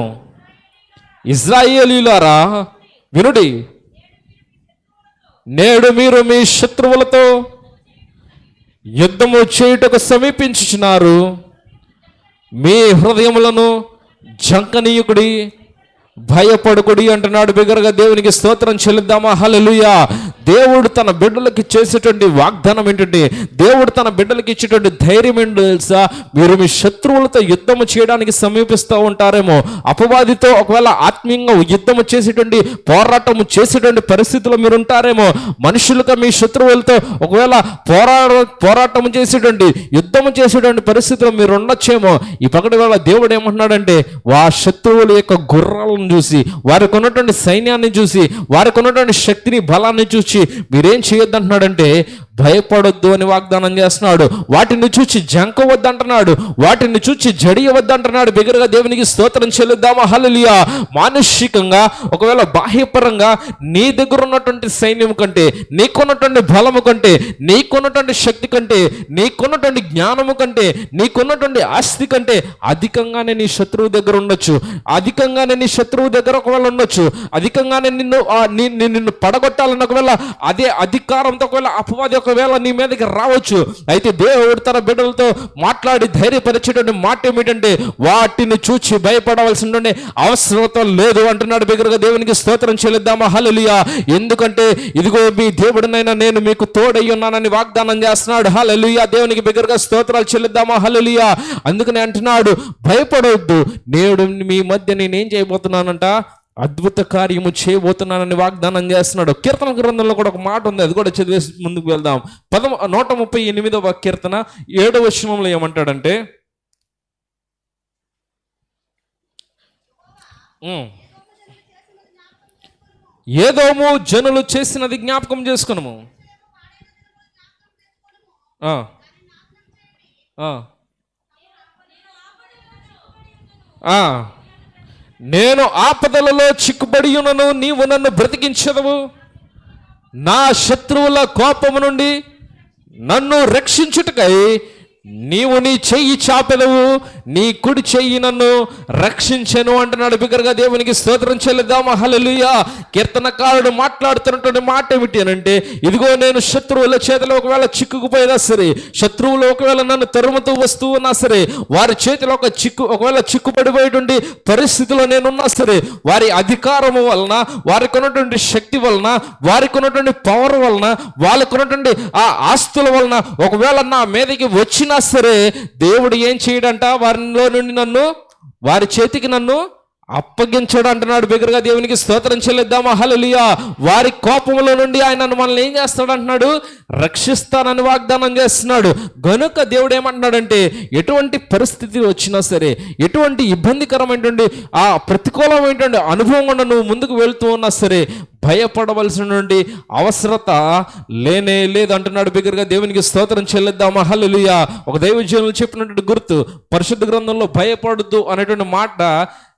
ఇజ్రాయేలీలారా వినుడి నేడు మీరు మీ శత్రువులతో యుద్ధము చేయుటకు సమీపించుచున్నారు. మీ హృదయములను జంకనీయుకుడి భయపడుకుడి అంటున్నాడు బిగ్గరగా దేవునికి స్తోత్రం చెల్లిద్దామా? హలలుయా దేవుడు తన బిడ్డలకి చేసేటువంటి వాగ్దానం ఏంటంటే దేవుడు తన బిడ్డలకి ఇచ్చేటువంటి ధైర్యం ఏంటో తెలుసా? మీరు మీ శత్రువులతో యుద్ధము చేయడానికి సమీపిస్తూ ఉంటారేమో. అపవాదితో ఒకవేళ ఆత్మీయంగా యుద్ధము చేసేటువంటి పోరాటము చేసేటువంటి పరిస్థితిలో మీరు ఉంటారేమో. మనుషులతో మీ శత్రువులతో ఒకవేళ పోరా పోరాటం చేసేటువంటి యుద్ధము చేసేటువంటి పరిస్థితిలో మీరు ఉండొచ్చేమో. ఈ పగటి వేళ దేవుడు ఏమంటున్నాడంటే వా శత్రువుల యొక్క గుర్రాలను చూసి వారికి ఉన్నటువంటి సైన్యాన్ని చూసి వారికి ఉన్నటువంటి శక్తిని బలాన్ని చూసి మీరేం చేయొద్దంటున్నాడంటే భయపడొద్దు అని వాగ్దానం చేస్తున్నాడు. వాటిని చూచి జంకవద్దంటున్నాడు వాటిని చూచి జడియవద్దంటున్నాడు బిగరగా దేవునికి స్తోత్రం చెల్లిద్దామా? హలలియా మానుషికంగా ఒకవేళ బాహ్యపరంగా నీ దగ్గర ఉన్నటువంటి సైన్యం కంటే నీకున్నటువంటి బలము కంటే నీకున్నటువంటి శక్తి కంటే నీకున్నటువంటి జ్ఞానము కంటే నీకున్నటువంటి ఆస్తి కంటే అధికంగానే నీ శత్రువు దగ్గర ఉండొచ్చు. అధికంగానే నీ శత్రువు దగ్గర ఒకవేళ ఉండొచ్చు. అధికంగానే నిన్ను నిన్ను పడగొట్టాలన్న ఒకవేళ అదే అధికారంతో ఒకవేళ అపవాది ఒకవేళ నీ మీదకి రావచ్చు అయితే దేవుడు తన బిడ్డలతో మాట్లాడి ధైర్యపరిచేటువంటి మాట ఏమిటంటే వాటిని చూచి భయపడవలసినటువంటి అవసరత లేదు అంటున్నాడు బిగ్గరగా దేవునికి స్తోత్రం చెల్లిద్దామా? హలలియా ఎందుకంటే ఇదిగో మీ దేవుడినైనా నేను మీకు తోడై ఉన్నానని వాగ్దానం చేస్తున్నాడు. హలలియా దేవునికి బిగ్గరగా స్తోత్రాలు చెల్లిద్దామా? హలలియా అందుకని అంటున్నాడు భయపడవద్దు నేడు మీ మధ్య నేనేం చేయబోతున్నానంట? అద్భుత కార్యము చేయబోతున్నానని వాగ్దానం చేస్తున్నాడు. కీర్తన గ్రంథంలో కూడా ఒక మాట ఉంది. అది కూడా చదివేసి ముందుకు వెళ్దాం. పదమ నూట ముప్పై ఎనిమిదవ కీర్తన ఏడవ వచనంలో ఏమంటాడంటే ఏదోమో ఏదోము జనులు చేసినది జ్ఞాపకం చేసుకున్నాము ఆ. నేను ఆపదలలో చిక్కుబడి ఉన్నను నీవు నన్ను బ్రతికించదవు. నా శత్రువుల కోపము నుండి నన్ను రక్షించుటకై నీవు నీ చెయ్యి చాపెదవు నీ కుడి చెయ్యి నన్ను రక్షించెను అంటున్నాడు బిగ్గరగా దేవునికి స్తోత్రం చెల్లిద్దామా. హల్లెలూయా. కీర్తనకారుడు మాట్లాడుతున్నటువంటి మాట ఏమిటి అంటే ఇదిగో నేను శత్రువుల చేతిలో ఒకవేళ చిక్కుకుపోయినా సరే శత్రువులు ఒకవేళ నన్ను తరుముతూ వస్తూ ఉన్నా సరే వారి చేతిలో ఒక చిక్కు ఒకవేళ చిక్కుపడిపోయేటువంటి పరిస్థితిలో నేనున్నా సరే వారి అధికారము వలన వారికి ఉన్నటువంటి శక్తి వలన వారికి ఉన్నటువంటి పవర్ వలన వాళ్ళకు ఉన్నటువంటి ఆ ఆస్తుల వలన ఒకవేళ నా మీదకి వచ్చిన సరే దేవుడు ఏం చేయడంట? వారిలో నుండి నన్ను వారి చేతికి నన్ను అప్పగించడం అంటున్నాడు బిగ్గరగా దేవునికి స్తోత్రం చెల్లిద్దామా? హలలియా వారి కోపంలో నుండి ఆయన మనల్ని ఏం చేస్తాడు అంటున్నాడు? రక్షిస్తానని వాగ్దానం చేస్తున్నాడు. గనుక దేవుడు ఏమంటున్నాడంటే ఎటువంటి పరిస్థితి వచ్చినా సరే ఎటువంటి ఇబ్బందికరమైనటువంటి ఆ ప్రతికూలమైనటువంటి అనుభవం కూడా నువ్వు ముందుకు వెళ్తూ ఉన్నా సరే భయపడవలసినటువంటి అవసరత లేనే లేదు అంటున్నాడు బిగ్గరగా దేవునికి స్తోత్రం చెల్లిద్దామా? హలలియా ఒక దైవజనులు చెప్పినటువంటి గుర్తు పరిశుద్ధ గ్రంథంలో భయపడద్దు అనేటువంటి మాట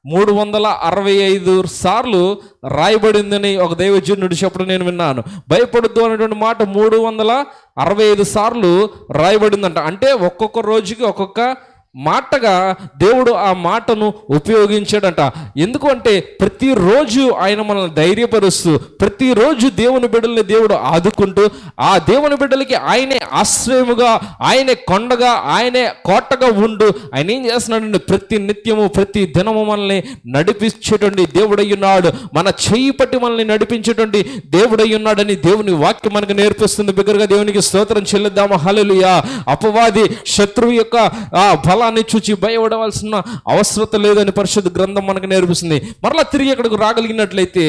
మూడు వందల అరవై ఐదు సార్లు రాయబడిందని ఒక దైవజనుడు చెప్పడం నేను విన్నాను. భయపడద్దు అనేటువంటి మాట మూడు వందల అరవై ఐదు సార్లు రాయబడిందంట. అంటే ఒక్కొక్క రోజుకి ఒక్కొక్క మాటగా దేవుడు ఆ మాటను ఉపయోగించాడంట. ఎందుకంటే ప్రతిరోజు ఆయన మనల్ని ధైర్యపరుస్తూ ప్రతిరోజు దేవుని బిడ్డల్ని దేవుడు ఆదుకుంటూ ఆ దేవుని బిడ్డలకి ఆయనే ఆశ్రయముగా ఆయనే కొండగా ఆయనే కోటగా ఉండు. ఆయన ఏం చేస్తున్నాడండి ప్రతి నిత్యము ప్రతి దినము మనల్ని నడిపించేటువంటి దేవుడయ్యున్నాడు మన చేయి పట్టి మనల్ని నడిపించేటువంటి దేవుడయ్యున్నాడని దేవుని వాక్యం మనకు నేర్పిస్తుంది. బిగ్గరగా దేవునికి స్తోత్రం చెల్లిద్దాము. హలలుయా అపవాది శత్రువు యొక్క ఆ స్థలాన్ని చూచి భయపడవలసిన అవసరత లేదని పరిశుద్ధ గ్రంథం మనకు నేర్పిస్తుంది. మరలా తిరిగి అక్కడికి రాగలిగినట్లయితే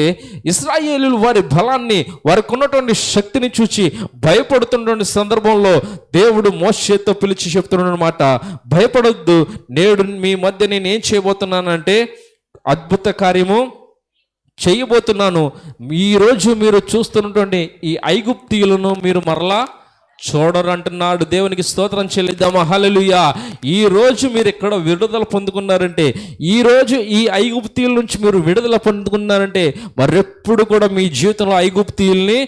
ఇస్రాయేలీలు వారి బలాన్ని వారికి ఉన్నటువంటి శక్తిని చూచి భయపడుతున్నటువంటి సందర్భంలో దేవుడు మోషేతో పిలిచి చెప్తున్నమాట భయపడొద్దు నేడు మీ మధ్య నేను ఏం చేయబోతున్నానంటే అద్భుత కార్యము చేయబోతున్నాను. ఈరోజు మీరు చూస్తున్నటువంటి ఈ ఐగుప్తీయులను మీరు మరలా చూడరంటున్నాడు దేవునికి స్తోత్రం చెల్లిద్దామా. హలలుయా ఈ రోజు మీరు ఇక్కడ విడుదల పొందుకున్నారంటే ఈ రోజు ఈ ఐగుప్తీయుల నుంచి మీరు విడుదల పొందుకున్నారంటే మరెప్పుడు కూడా మీ జీవితంలో ఐగుప్తీయుల్ని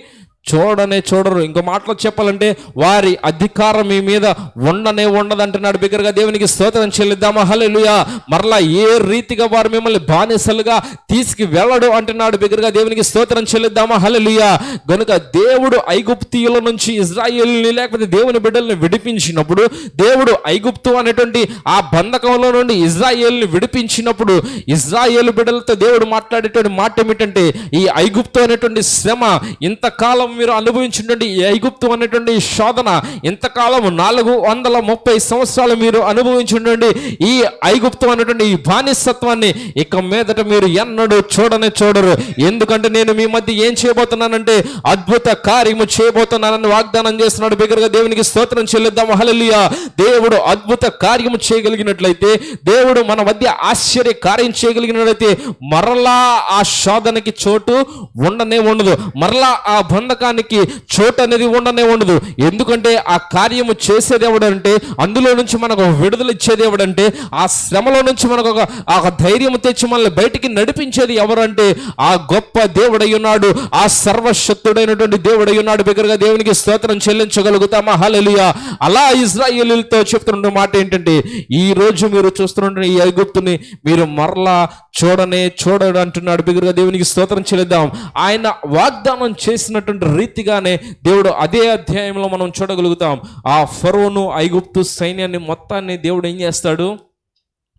చూడనే చూడరు. ఇంకో మాటలో చెప్పాలంటే వారి అధికారం మీ మీద ఉండనే ఉండదు అంటున్నాడు బిగ్గరగా దేవునికి స్తోత్రం చెల్లిద్దామా? హలెలుయా మరలా ఏ రీతిగా వారు మిమ్మల్ని బానిసలుగా తీసుకు వెళ్ళడు అంటున్నాడు బిగ్గరగా దేవునికి స్తోత్రం చెల్లిద్దామా? హలెలుయా గనుక దేవుడు ఐగుప్తీయుల నుంచి ఇజ్రాయిల్ని లేకపోతే దేవుని బిడ్డల్ని విడిపించినప్పుడు దేవుడు ఐగుప్తు అనేటువంటి ఆ బంధకంలో నుండి ఇజ్రాయేల్ని విడిపించినప్పుడు ఇజ్రాయేల్ బిడ్డలతో దేవుడు మాట్లాడేటువంటి మాట ఏమిటంటే ఈ ఐగుప్తు అనేటువంటి శ్రమ ఇంతకాలం మీరు అనుభవించినటువంటి ఐగుప్తం ఐగుప్తు అనేటువంటి ఈ శోధన ఇంతకాలం నాలుగు వందల ముప్పై సంవత్సరాలు మీరు అనుభవించినటువంటి ఈ ఐగుప్తు అనేటువంటి ఈ బానిసత్వాన్ని ఇక మీదట మీరు ఎన్నడూ చూడనే చూడరు. ఎందుకంటే నేను మీ మధ్య ఏం చేయబోతున్నానంటే అద్భుత కార్యము చేయబోతున్నానని వాగ్దానం చేస్తున్నాడు. బిగ్గరగా దేవునికి స్తోత్రం చెల్లిద్దాం హల్లెలూయా. దేవుడు అద్భుత కార్యము చేయగలిగినట్లయితే దేవుడు మన మధ్య ఆశ్చర్య కార్యం చేయగలిగినట్లయితే మరలా ఆ శోధనకి చోటు ఉండనే ఉండదు. మరలా ఆ బంధకానికి చోటు అనేది ఉండనే ఉండదు. ఎందుకంటే ఆ కార్యము చేసేది ఎవడంటే అందులో నుంచి మనకు విడుదల ఇచ్చేది ఎవడంటే ఆ శ్రమలో నుంచి మనకు ఒక ఆ ధైర్యం తెచ్చి మనల్ని బయటికి నడిపించేది ఎవరంటే ఆ గొప్ప దేవుడై ఉన్నాడు. ఆ సర్వశక్తుడైనటువంటి దేవుడై ఉన్నాడు. బిగ్గరగా దేవునికి స్తోత్రం చెల్లించగలుగుతామా? హల్లెలూయా. అలా ఇజ్రాయేలీలతో చెప్తున్న మాట ఏంటంటే ఈ రోజు మీరు చూస్తున్న ఈ ఐగుప్తుని మీరు మరలా చూడనే చూడడు అంటున్నాడు. బిగురుగా దేవునికి స్తోత్రం చెల్లిద్దాం. ఆయన వాగ్దానం చేసినటువంటి రీతిగానే దేవుడు అదే అధ్యాయంలో మనం చూడగలుగుతాం. ఆ ఫరోను ఐగుప్తు సైన్యాన్ని మొత్తాన్ని దేవుడు ఏం చేస్తాడు?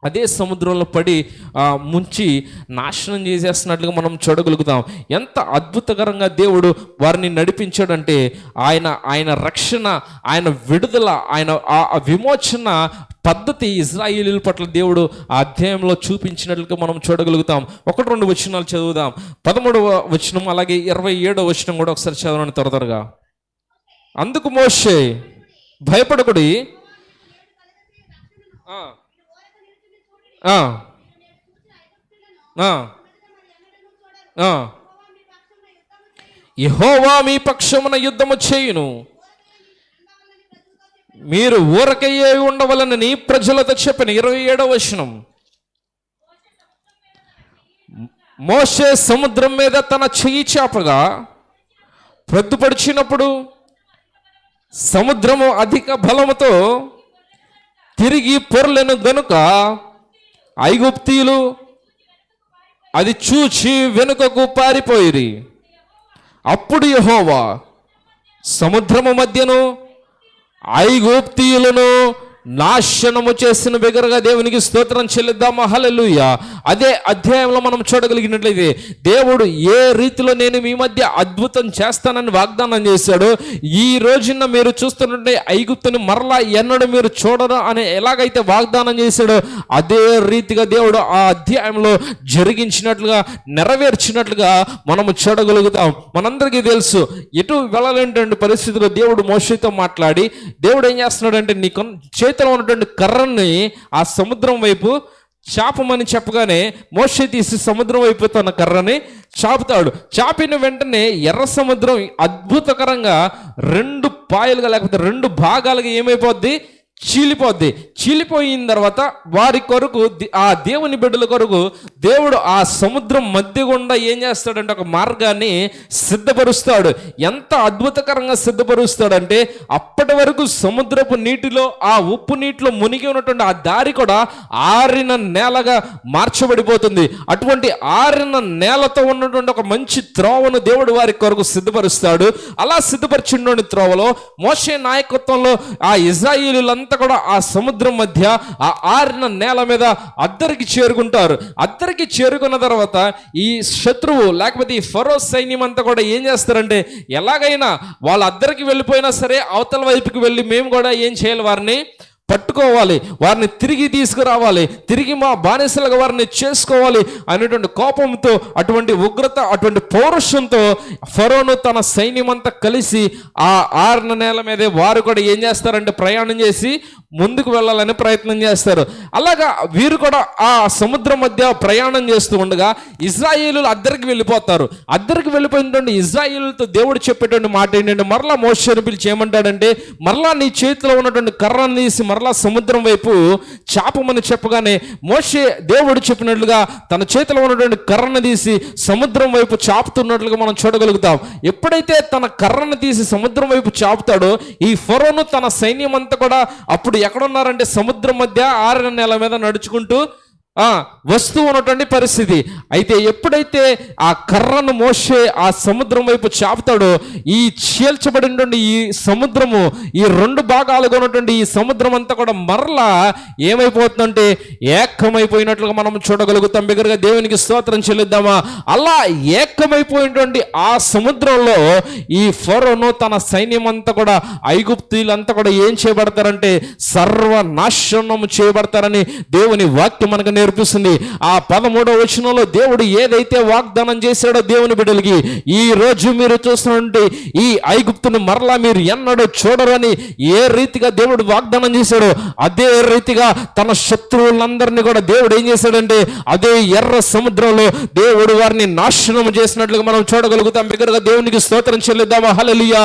అదే సముద్రంలో పడి ముంచి నాశనం చేసేస్తున్నట్లుగా మనం చూడగలుగుతాం. ఎంత అద్భుతకరంగా దేవుడు వారిని నడిపించాడంటే ఆయన ఆయన రక్షణ ఆయన విడుదల ఆయన ఆ విమోచన పద్ధతి ఇజ్రాయిలీల పట్ల దేవుడు ఆ అధ్యాయంలో చూపించినట్లుగా మనం చూడగలుగుతాం. ఒకటి రెండు వచనాలు చదువుదాం. పదమూడవ వచనం అలాగే ఇరవై ఏడవ వచనం కూడా ఒకసారి చదవండి త్వర త్వరగా. అందుకు మోషే భయపడకుడి. యహోవా మీ పక్షమున యుద్ధము చేయును. మీరు ఊరకయ్యే ఉండవలనని ప్రజలతో చెప్పిన ఇరవై ఏడవ వచనం. మోసే సముద్రం మీద తన చెయ్యి చేపగా ప్రొద్దుపడిచినప్పుడు సముద్రము అధిక బలముతో తిరిగి పొరలను గనుక ఐగుప్తీయులు అది చూచి వెనుకకు పారిపోయిరి. అప్పుడు యహోవా సముద్రము మధ్యను ఐగుప్తీయులను నాశనము చేసిన బిగరగా దేవునికి స్తోత్రం చెల్లిద్దామా? హల్లెలూయ. అదే అధ్యాయంలో మనం చూడగలిగినట్లయితే దేవుడు ఏ రీతిలో నేను మీ మధ్య అద్భుతం చేస్తానని వాగ్దానం చేశాడు ఈ రోజున మీరు చూస్తున్నట్టే ఐగుప్తుని మరలా ఎన్నడూ మీరు చూడరు అని ఎలాగైతే వాగ్దానం చేశాడో అదే రీతిగా దేవుడు ఆ అధ్యాయంలో జరిగించినట్లుగా నెరవేర్చినట్లుగా మనము చూడగలుగుతాం. మనందరికీ తెలుసు ఎటు వెళ్ళలేనటువంటి పరిస్థితిలో దేవుడు మోషితో మాట్లాడి దేవుడు ఏం చేస్తున్నాడంటే నీ చేతి చేతిలో ఉన్నటువంటి కర్రని ఆ సముద్రం వైపు చాపమని చెప్పగానే మోష తీసి సముద్రం వైపు తన కర్రని చాపుతాడు. చాపిన వెంటనే ఎర్ర సముద్రం అద్భుతకరంగా రెండు పాయలుగా లేకపోతే రెండు భాగాలుగా ఏమైపోద్ది? చీలిపోద్ది. చీలిపోయిన తర్వాత వారి కొరకు ఆ దేవుని బిడ్డల కొరకు దేవుడు ఆ సముద్రం మధ్య గుండా ఏం చేస్తాడంటే ఒక మార్గాన్ని సిద్ధపరుస్తాడు. ఎంత అద్భుతకరంగా సిద్ధపరుస్తాడంటే అప్పటి వరకు సముద్రపు నీటిలో ఆ ఉప్పు నీటిలో మునిగి ఉన్నటువంటి ఆ దారి కూడా ఆరిన నేలగా మార్చబడిపోతుంది. అటువంటి ఆరిన నేలతో ఉన్నటువంటి ఒక మంచి త్రోవను దేవుడు వారి కొరకు సిద్ధపరుస్తాడు. అలా సిద్ధపరిచినటువంటి త్రోవలో మోషే నాయకత్వంలో ఆ ఇజ్రాయిలు అంతా కూడా ఆ సముద్రం మధ్య ఆ ఆరిన నేల మీద అద్దరికి చేరుకుంటారు. అద్దరికి చేరుకున్న తర్వాత ఈ శత్రువు లేకపోతే ఈ ఫరో సైన్యం అంతా కూడా ఏం చేస్తారంటే ఎలాగైనా వాళ్ళ అద్దరికి వెళ్ళిపోయినా సరే అవతల వైపుకి వెళ్ళి మేము కూడా ఏం చేయాలి వారిని పట్టుకోవాలి వారిని తిరిగి తీసుకురావాలి తిరిగి మా బానిసలుగా వారిని చేసుకోవాలి అనేటువంటి కోపంతో అటువంటి ఉగ్రత అటువంటి పౌరుషంతో ఫరోను తన సైన్యమంతా కలిసి ఆ ఆరున నేల మీదే వారు కూడా ఏం చేస్తారంటే ప్రయాణం చేసి ముందుకు వెళ్ళాలని ప్రయత్నం చేస్తారు. అలాగా వీరు కూడా ఆ సముద్రం మధ్య ప్రయాణం చేస్తూ ఉండగా ఇజ్రాయేలులు అద్దరికి వెళ్ళిపోతారు. అద్దరికి వెళ్ళిపోయినటువంటి ఇజ్రాయిలతో దేవుడు చెప్పేటువంటి మాట ఏంటంటే మరలా మోషని పిలిచి ఏమంటాడంటే మరలా నీ చేతిలో ఉన్నటువంటి కర్రను తీసి మరలా సముద్రం వైపు చాపమని చెప్పగానే మోషే దేవుడు చెప్పినట్లుగా తన చేతిలో ఉన్నటువంటి కర్రను తీసి సముద్రం వైపు చాపుతున్నట్లుగా మనం చూడగలుగుతాం. ఎప్పుడైతే తన కర్రను తీసి సముద్రం వైపు చాపుతాడో ఈ ఫరోను తన సైన్యం అంతా కూడా అప్పుడు ఎక్కడున్నారంటే సముద్రం మధ్య ఆరిన నెల మీద నడుచుకుంటూ వస్తువు వస్తూ ఉన్నటువంటి పరిస్థితి. అయితే ఎప్పుడైతే ఆ కర్రను మోసే ఆ సముద్రం వైపు చాపుతాడో ఈ చీల్చబడినటువంటి ఈ సముద్రము ఈ రెండు భాగాలుగా ఉన్నటువంటి ఈ సముద్రం అంతా కూడా మరలా ఏమైపోతుందంటే ఏకమైపోయినట్లుగా మనం చూడగలుగుతాం. బిగ్గరగా దేవునికి స్తోత్రం చెల్లిద్దామా? అలా ఏకమైపోయినటువంటి ఆ సముద్రంలో ఈ ఫరోను తన సైన్యం అంతా కూడా ఐగుప్తులంతా కూడా ఏం చేయబడతారంటే సర్వనాశనం చేయబడతారని దేవుని వాక్యం మనకు నేర్పిస్తుంది. ఆ పదమూడవ వచనంలో దేవుడు ఏదైతే వాగ్దానం చేశాడో దేవుని బిడ్డలకి ఈ రోజు మీరు చూస్తున్నటువంటి ఈ ఐగుప్తును మరలా మీరు ఎన్నడూ చూడరని ఏ రీతిగా దేవుడు వాగ్దానం చేశాడో అదే రీతిగా తన శత్రువులందరినీ కూడా దేవుడు ఏం చేశాడంటే అదే ఎర్ర సముద్రంలో దేవుడు వారిని నాశనం చేసినట్లుగా మనం చూడగలుగుతాం. బిగ్గరగా దేవునికి స్తోత్రం చెల్లిద్దామా? హలలియా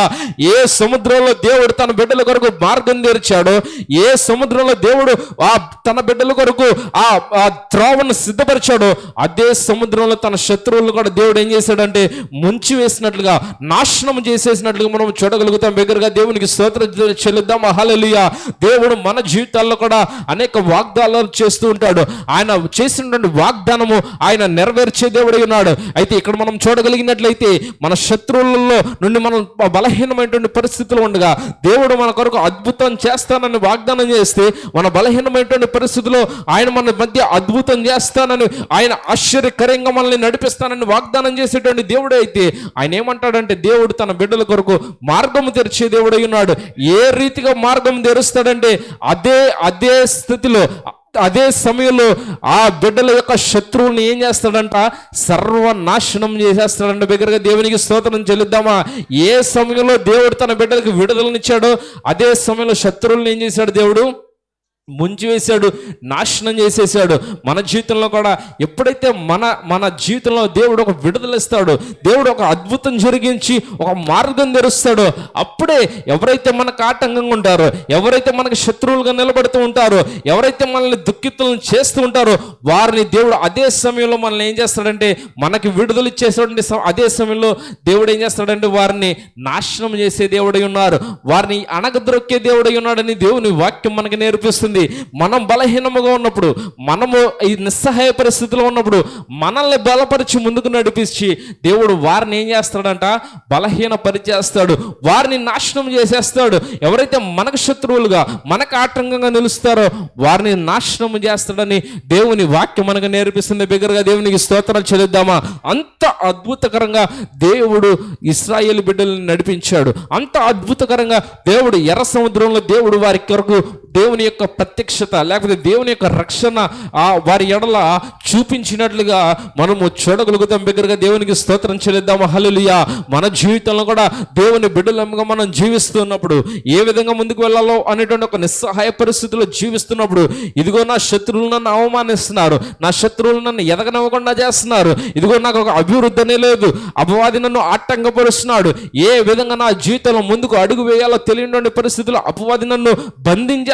ఏ సముద్రంలో దేవుడు తన బిడ్డల కొరకు మార్గం తెరిచాడో ఏ సముద్రంలో దేవుడు ఆ తన బిడ్డల కొరకు ఆ త్రోవను సిద్ధపరిచాడో. అదే సముద్రంలో తన శత్రువులను కూడా దేవుడు ఏం చేశాడంటే ముంచి వేసినట్లుగా నాశనం చేసేసినట్లుగా మనం చూడగలుగుతాం. బిగ్గరగా దేవునికి స్తోత్ర చెల్లిద్దాం. అహలలియ దేవుడు మన జీవితాల్లో కూడా అనేక వాగ్దానాలు చేస్తూ ఉంటాడు. ఆయన చేసినటువంటి వాగ్దానము ఆయన నెరవేర్చే దేవుడై ఉన్నాడు. అయితే ఇక్కడ మనం చూడగలిగినట్లయితే మన శత్రువులలో నుండి మనం బలహీనమైనటువంటి పరిస్థితులు ఉండగా దేవుడు మన కొరకు అద్భుతం చేస్తానని వాగ్దానం చేస్తే మన బలహీనమైనటువంటి పరిస్థితుల్లో ఆయన మన మధ్య అద్భుతం చేస్తానని ఆయన ఆశ్చర్యకరంగా మనల్ని నడిపిస్తానని వాగ్దానం చేసేటువంటి దేవుడు అయితే ఆయన ఏమంటాడంటే దేవుడు తన బిడ్డల కొరకు మార్గము తెరిచే దేవుడై ఉన్నాడు. ఏ రీతిగా మార్గం తెరుస్తాడంటే అదే అదే స్థితిలో అదే సమయంలో ఆ బిడ్డల యొక్క శత్రువుని ఏం చేస్తాడంట? సర్వనాశనం చేసేస్తాడంట. బిగ్గరగా దేవునికి స్తోత్రం చెల్లిద్దామా? ఏ సమయంలో దేవుడు తన బిడ్డలకు విడుదలనిచ్చాడో అదే సమయంలో శత్రువులను ఏం చేశాడు దేవుడు? ముంచి వేశాడు నాశనం చేసేసాడు మన జీవితంలో కూడా ఎప్పుడైతే మన మన జీవితంలో దేవుడు ఒక విడుదలిస్తాడో దేవుడు ఒక అద్భుతం జరిగించి ఒక మార్గం తెరుస్తాడో అప్పుడే ఎవరైతే మనకు ఆటంకంగా ఉంటారో ఎవరైతే మనకు శత్రువులుగా నిలబడుతూ ఉంటారో ఎవరైతే మనల్ని దుఃఖితులను చేస్తూ ఉంటారో వారిని దేవుడు అదే సమయంలో మనల్ని ఏం చేస్తాడంటే మనకి విడుదల ఇచ్చేసేటువంటి అదే సమయంలో దేవుడు ఏం చేస్తాడంటే వారిని నాశనం చేసే దేవుడై ఉన్నారు. వారిని అణగద్రొక్కే దేవుడై ఉన్నాడని దేవుని వాక్యం మనకి నేర్పిస్తుంది. మనం బలహీనముగా ఉన్నప్పుడు మనము ఈ నిస్సహాయ పరిస్థితిలో ఉన్నప్పుడు మనల్ని బలపరిచి ముందుకు నడిపించి దేవుడు వారిని ఏం చేస్తాడంట? బలహీన పరిచేస్తాడు వారిని నాశనం చేసేస్తాడు. ఎవరైతే మనకు శత్రువులుగా మనకు ఆటంకంగా నిలుస్తారో వారిని నాశనం చేస్తాడని దేవుని వాక్యం మనకు నేర్పిస్తుంది. బిగ్గరగా దేవునికి స్తోత్రాలు చెల్లిద్దామా? అంత అద్భుతకరంగా దేవుడు ఇస్రాయేల్ బిడ్డలను నడిపించాడు. అంత అద్భుతకరంగా దేవుడు ఎర్ర సముద్రంలో దేవుడు వారి కొరకు దేవుని యొక్క ప్రత్యక్షత లేకపోతే దేవుని యొక్క రక్షణ ఆ వారి ఎడల చూపించినట్లుగా మనము చూడగలుగుతాం. దగ్గరగా దేవునికి స్తోత్రం చెల్లిద్దాము. హల్లెలూయా. మన జీవితంలో కూడా దేవుని బిడ్డలంగా మనం జీవిస్తున్నప్పుడు ఏ విధంగా ముందుకు వెళ్ళాలో అనేటువంటి ఒక నిస్సహాయ పరిస్థితిలో జీవిస్తున్నప్పుడు ఇదిగో నా శత్రువులు నన్ను అవమానిస్తున్నారు. నా శత్రువులు నన్ను ఎదగనివ్వకుండా చేస్తున్నారు. ఇదిగో నాకు ఒక అభివృద్ధి అనే లేదు. అపవాది నన్ను ఆటంకపరుస్తున్నాడు. ఏ విధంగా నా జీవితంలో ముందుకు అడుగు వేయాలో తెలియని పరిస్థితుల్లో అపవాది నన్ను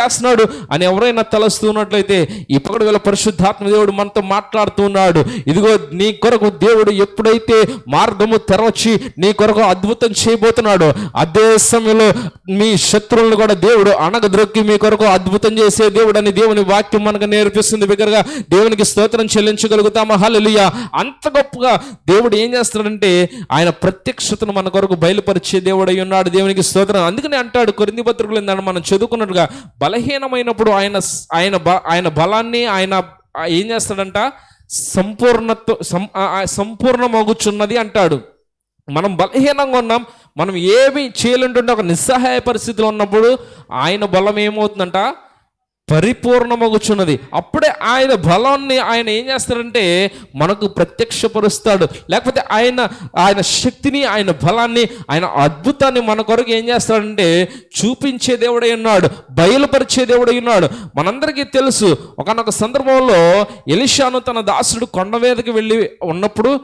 చేస్తున్నాడు అని ఎవరైనా తలస్తున్నట్లయితే ఇప్పుడు వీళ్ళ పరిశుద్ధాత్మ దేవుడు మనతో మాట్లాడుతున్నాడు ఇదిగో నీ కొరకు దేవుడు ఎప్పుడైతే మార్గము తెరవచ్చి నీ కొరకు అద్భుతం చేయబోతున్నాడో అదే సమయంలో మీ శత్రువులను కూడా దేవుడు అనగద్రొక్కి మీ కొరకు అద్భుతం చేసే దేవుడు అని దేవుని వాక్యం మనకు నేర్పిస్తుంది. బిగ్గరగా దేవునికి స్తోత్రం చెల్లించగలుగుతామా? హల్లెలూయా. అంత గొప్పగా దేవుడు ఏం చేస్తాడంటే ఆయన ప్రత్యక్షతను మన కొరకు బయలుపరిచే దేవుడు అయి ఉన్నాడు. దేవునికి స్తోత్రం. అందుకని అంటాడు కొరింది పత్రికలు మనం చదువుకున్నట్టుగా బలహీనమైనప్పుడు ఆయన ఆయన బ- ఆయన బలాన్ని ఆయన ఏం చేస్తాడంట? సంపూర్ణత్వ సం- ఆ- సంపూర్ణమగుచున్నది అంటాడు. మనం బలహీనంగా ఉన్నాం మనం ఏమి చేయలేంటుంటే ఒక నిస్సహాయ పరిస్థితిలో ఉన్నప్పుడు ఆయన బలం ఏమవుతుందంట? పరిపూర్ణమగుచున్నది. అప్పుడే ఆయన బలాన్ని ఆయన ఏం చేస్తాడంటే మనకు ప్రత్యక్షపరుస్తాడు. లేకపోతే ఆయన ఆయన శక్తిని ఆయన బలాన్ని ఆయన అద్భుతాన్ని మన కొరకు ఏం చేస్తాడంటే చూపించే దేవుడై ఉన్నాడు బయలుపరిచే దేవుడై ఉన్నాడు. మనందరికీ తెలుసు ఒకనొక సందర్భంలో ఎలిషాను తన దాసుడు కొండ మీదకి వెళ్ళి ఉన్నప్పుడు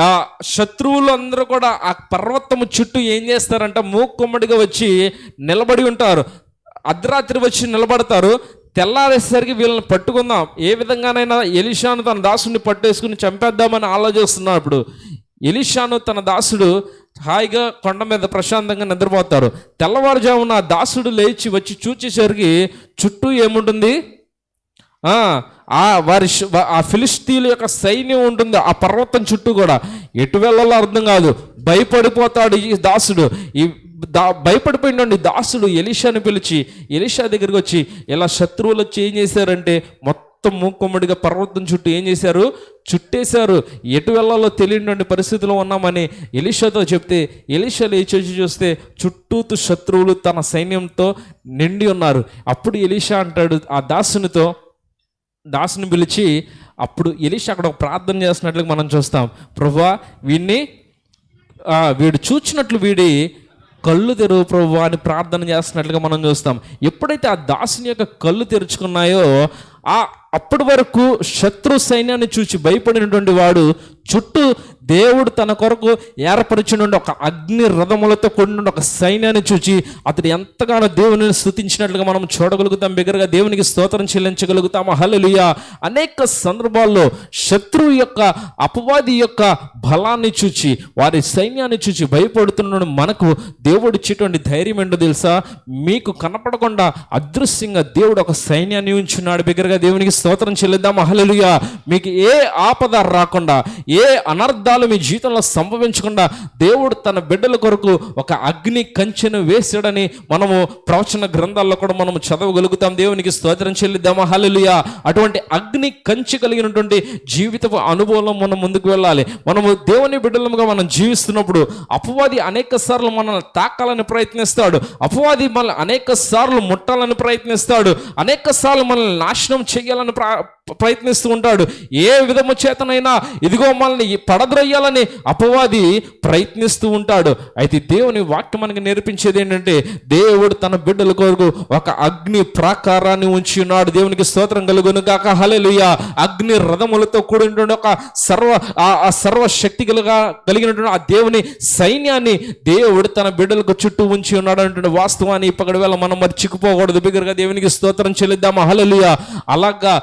ఆ శత్రువులు అందరూ కూడా ఆ పర్వతము చుట్టూ ఏం చేస్తారంటే మూకుమ్మడిగా వచ్చి నిలబడి ఉంటారు. అర్ధరాత్రి వచ్చి నిలబడతారు. తెల్లారేసరికి వీళ్ళని పట్టుకుందాం. ఏ విధంగానైనా ఎలిషాను తన దాసుని పట్టేసుకుని చంపేద్దామని ఆలోచిస్తున్నాడు ఇప్పుడు. ఎలిషాను తన దాసుడు హాయిగా కొండ మీద ప్రశాంతంగా నిద్రపోతారు. తెల్లవారుజామున ఆ దాసుడు లేచి వచ్చి చూచేసరికి చుట్టూ ఏముంటుంది? ఆ, వారి ఆ ఫిలిస్తీన్ల యొక్క సైన్యం ఉంటుంది ఆ పర్వతం చుట్టూ కూడా. ఎటు వెళ్ళాలో అర్థం కాదు. భయపడిపోతాడు ఈ దాసుడు. ఈ దా భయపడిపోయినండి దాసుడు ఎలీషాని పిలిచి ఎలీషా దగ్గరికి వచ్చి ఇలా శత్రువులు వచ్చి ఏం చేశారంటే మొత్తం మూకుమ్మడిగా పర్వతం చుట్టూ ఏం చేశారు? చుట్టేశారు. ఎటు వెళ్ళాలో తెలియని పరిస్థితిలో ఉన్నామని ఎలీషాతో చెప్తే ఎలీషా లేచి చూస్తే చుట్టూతు శత్రువులు తన సైన్యంతో నిండి ఉన్నారు. అప్పుడు ఎలీషా అంటాడు ఆ దాసునితో దాసుని పిలిచి అప్పుడు ఎలీషా అక్కడ ఒక ప్రార్థన చేస్తున్నట్లుగా మనం చూస్తాం. ప్రభా వీడిని వీడు చూచినట్లు వీడి కళ్ళు తెరువు ప్రభు అని ప్రార్థన చేస్తున్నట్లుగా మనం చూస్తాం. ఎప్పుడైతే ఆ దాసుని యొక్క కళ్ళు తెరుచుకున్నాయో ఆ అప్పటి వరకు శత్రు సైన్యాన్ని చూచి భయపడినటువంటి వాడు చుట్టూ దేవుడు తన కొరకు ఏర్పరిచిన ఒక అగ్ని రథములతో కూడిన ఒక సైన్యాన్ని చూచి అతడు ఎంతగానో దేవుని స్థుతించినట్లుగా మనం చూడగలుగుతాం. బిగ్గరగా దేవునికి స్తోత్రం చెల్లించగలుగుతాం హలలుయ అనేక సందర్భాల్లో శత్రువు యొక్క అపవాది యొక్క బలాన్ని చూచి వారి సైన్యాన్ని చూచి భయపడుతున్న మనకు దేవుడు ఇచ్చేటువంటి ధైర్యం ఏంటో తెలుసా? మీకు కనపడకుండా అదృశ్యంగా దేవుడు ఒక సైన్యాన్ని ఉంచున్నాడు. బిగ్గరగా దేవునికి స్తోత్రం చెల్లిద్దాం. హల్లెలూయా. మీకు ఏ ఆపద రాకుండా ఏ అనర్థాలు మీ జీవితంలో సంభవించకుండా దేవుడు తన బిడ్డల కొరకు ఒక అగ్ని కంచెను వేసాడని మనము ప్రవచన గ్రంథాల్లో కూడా మనము చదవగలుగుతాం. దేవునికి స్తోత్రం చెల్లిద్దామా హల్లెలూయా. అటువంటి అగ్ని కంచి కలిగినటువంటి జీవితపు అనుభవం మనం ముందుకు వెళ్ళాలి. మనము దేవుని బిడ్డలముగా మనం జీవిస్తున్నప్పుడు అపవాది అనేక సార్లు మనల్ని తాకాలని ప్రయత్నిస్తాడు. అపవాది మనల్ని అనేక సార్లు ముట్టాలని ప్రయత్నిస్తాడు. అనేక సార్లు మనల్ని నాశనం చేయాలని ప్ర- ప్రయత్నిస్తూ ఉంటాడు. ఏ విధము చేతనైనా ఇదిగో మనల్ని పడద్రయ్యాలని అపవాది ప్రయత్నిస్తూ ఉంటాడు. అయితే దేవుని వాక్యం మనకి నేర్పించేది ఏంటంటే దేవుడు తన బిడ్డల కొరకు ఒక అగ్ని ప్రాకారాన్ని ఉంచి ఉన్నాడు. దేవునికి స్తోత్రం కలుగును కాక హలెలుయ అగ్ని రథములతో కూడినటువంటి ఒక సర్వ ఆ ఆ సర్వ శక్తి కలుగా కలిగినటువంటి ఆ దేవుని సైన్యాన్ని దేవుడు తన బిడ్డలకు చుట్టూ ఉంచి ఉన్నాడు అంటే వాస్తవాన్ని ఇప్పటి వేళ మనం మరి చిక్కుపోకూడదు బిగ్గరగా దేవునికి స్తోత్రం చెల్లిద్దామా. హల్లెలూయ. అలాగా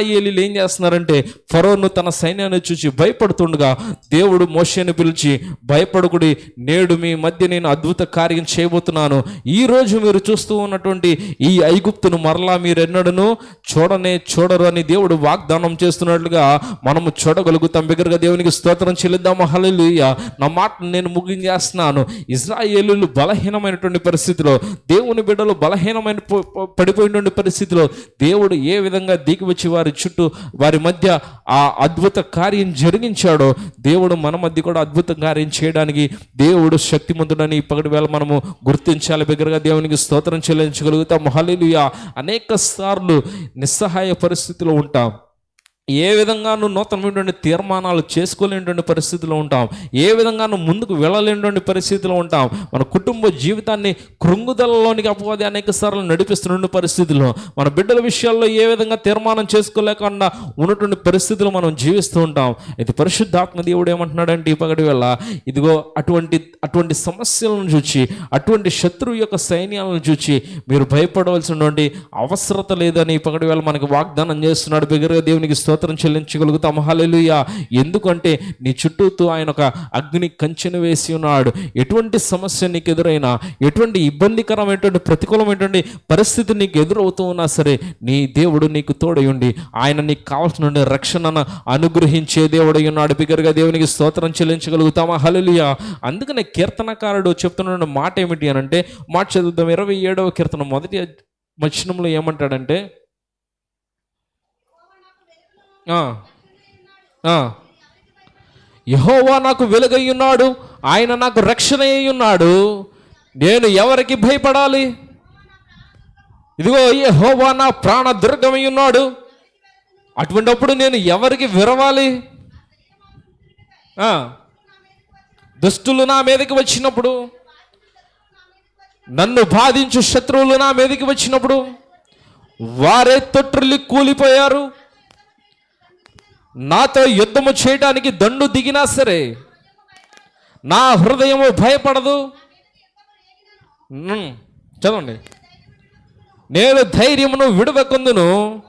ఇజ్రాయేలీలు ఏం చేస్తున్నారంటే ఫరోను తన సైన్యాన్ని చూసి భయపడుతుండగా దేవుడు మోషేని పిలిచి భయపడుకుడి నేడు మీ మధ్య నేను అద్భుత కార్యం చేయబోతున్నాను. ఈ రోజు మీరు చూస్తూ ఉన్నటువంటి ఈ ఐగుప్తును మరలా మీరెన్నడను చూడనే చూడరు అని దేవుడు వాగ్దానం చేస్తున్నట్లుగా మనము చూడగలుగుతాం. బిగ్గరగా దేవునికి స్తోత్రం చెల్లిద్దాము. హల్లెలూయ. నా మాట నేను ముగించేస్తున్నాను. ఇజ్రాయేలీలు బలహీనమైనటువంటి పరిస్థితిలో దేవుని బిడ్డలు బలహీనమైన పడిపోయినటువంటి పరిస్థితిలో దేవుడు ఏ విధంగా దిగి వచ్చి వారి చుట్టూ వారి మధ్య ఆ అద్భుత కార్యం జరిగించాడో దేవుడు మన మధ్య కూడా అద్భుత కార్యం చేయడానికి దేవుడు శక్తిమంతుడని ఇప్పటి వేళ మనము గుర్తించాలి. బిగ్గరగా దేవునికి స్తోత్రం చెల్లించగలుగుతాం హల్లెలూయా. అనేక సార్లు నిస్సహాయ పరిస్థితిలో ఉంటాం. ఏ విధంగానూ నూతనమైనటువంటి తీర్మానాలు చేసుకోలేనటువంటి పరిస్థితిలో ఉంటాం ఏ విధంగానూ ముందుకు వెళ్ళలేనటువంటి పరిస్థితిలో ఉంటాం మన కుటుంబ జీవితాన్ని కృంగుదలలోనికి అపవాది అనేక సార్లు నడిపిస్తున్న పరిస్థితిలో మన బిడ్డల విషయాల్లో ఏ విధంగా తీర్మానం చేసుకోలేకుండా ఉన్నటువంటి పరిస్థితులు మనం జీవిస్తూ ఉంటాం. అయితే పరిశుద్ధాత్మ దేవుడు ఏమంటున్నాడంటే ఈ పగటి వల్ల ఇదిగో అటువంటి అటువంటి సమస్యలను చూచి అటువంటి శత్రువు యొక్క సైన్యాలను చూచి మీరు భయపడవలసినటువంటి అవసరత లేదని ఈ పగటి వేళ మనకి వాగ్దానం చేస్తున్నాడు. బిగ్గరగా దేవునికి స్తోత్రం చెల్లించగలుగుతాం. హల్లెలూయా. ఎందుకంటే నీ చుట్టూతో ఆయన ఒక అగ్ని కంచెను వేసి ఉన్నాడు. ఎటువంటి సమస్య నీకు ఎదురైనా ఎటువంటి ఇబ్బందికరమైనటువంటి ప్రతికూలమైనటువంటి పరిస్థితి నీకు ఎదురవుతూ ఉన్నా సరే నీ దేవుడు నీకు తోడయుండి ఆయన నీకు కావాల్సిన రక్షణను అనుగ్రహించే దేవుడై ఉన్నాడు. బిగ్గరగా దేవునికి స్తోత్రం చెల్లించగలుగుతామా? హల్లెలూయా. అందుకనే కీర్తనకారుడు చెప్తున్న మాట ఏమిటి అని అంటే మాట చదువుదాం. ఇరవై ఏడవ కీర్తన మొదటి వచనంలో ఏమంటాడంటే యహోవా నాకు వెలుగై ఉన్నాడు ఆయన నాకు రక్షణ అయి ఉన్నాడు. నేను ఎవరికి భయపడాలి? ఇదిగో యహోవా నా ప్రాణ దుర్గమై ఉన్నాడు. అటువంటప్పుడు నేను ఎవరికి విరవాలి? దుష్టులు నా మీదకి వచ్చినప్పుడు నన్ను బాధించు శత్రువులు నా మీదకి వచ్చినప్పుడు వారే తొట్టిల్లి కూలిపోయారు. నాతో యుద్ధము చేయడానికి దండు దిగినా సరే నా హృదయము భయపడదు. చదవండి. నేను ధైర్యమును విడవకుందును.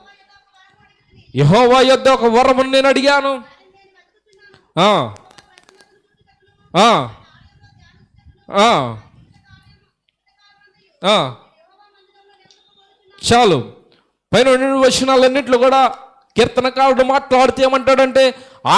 యహోవా యొద్ద ఒక వరమును నేను అడిగాను. చాలు. పైన వచనాలన్నింటిలో కూడా కీర్తనకారుడు మాట్లాడితే ఏమంటాడంటే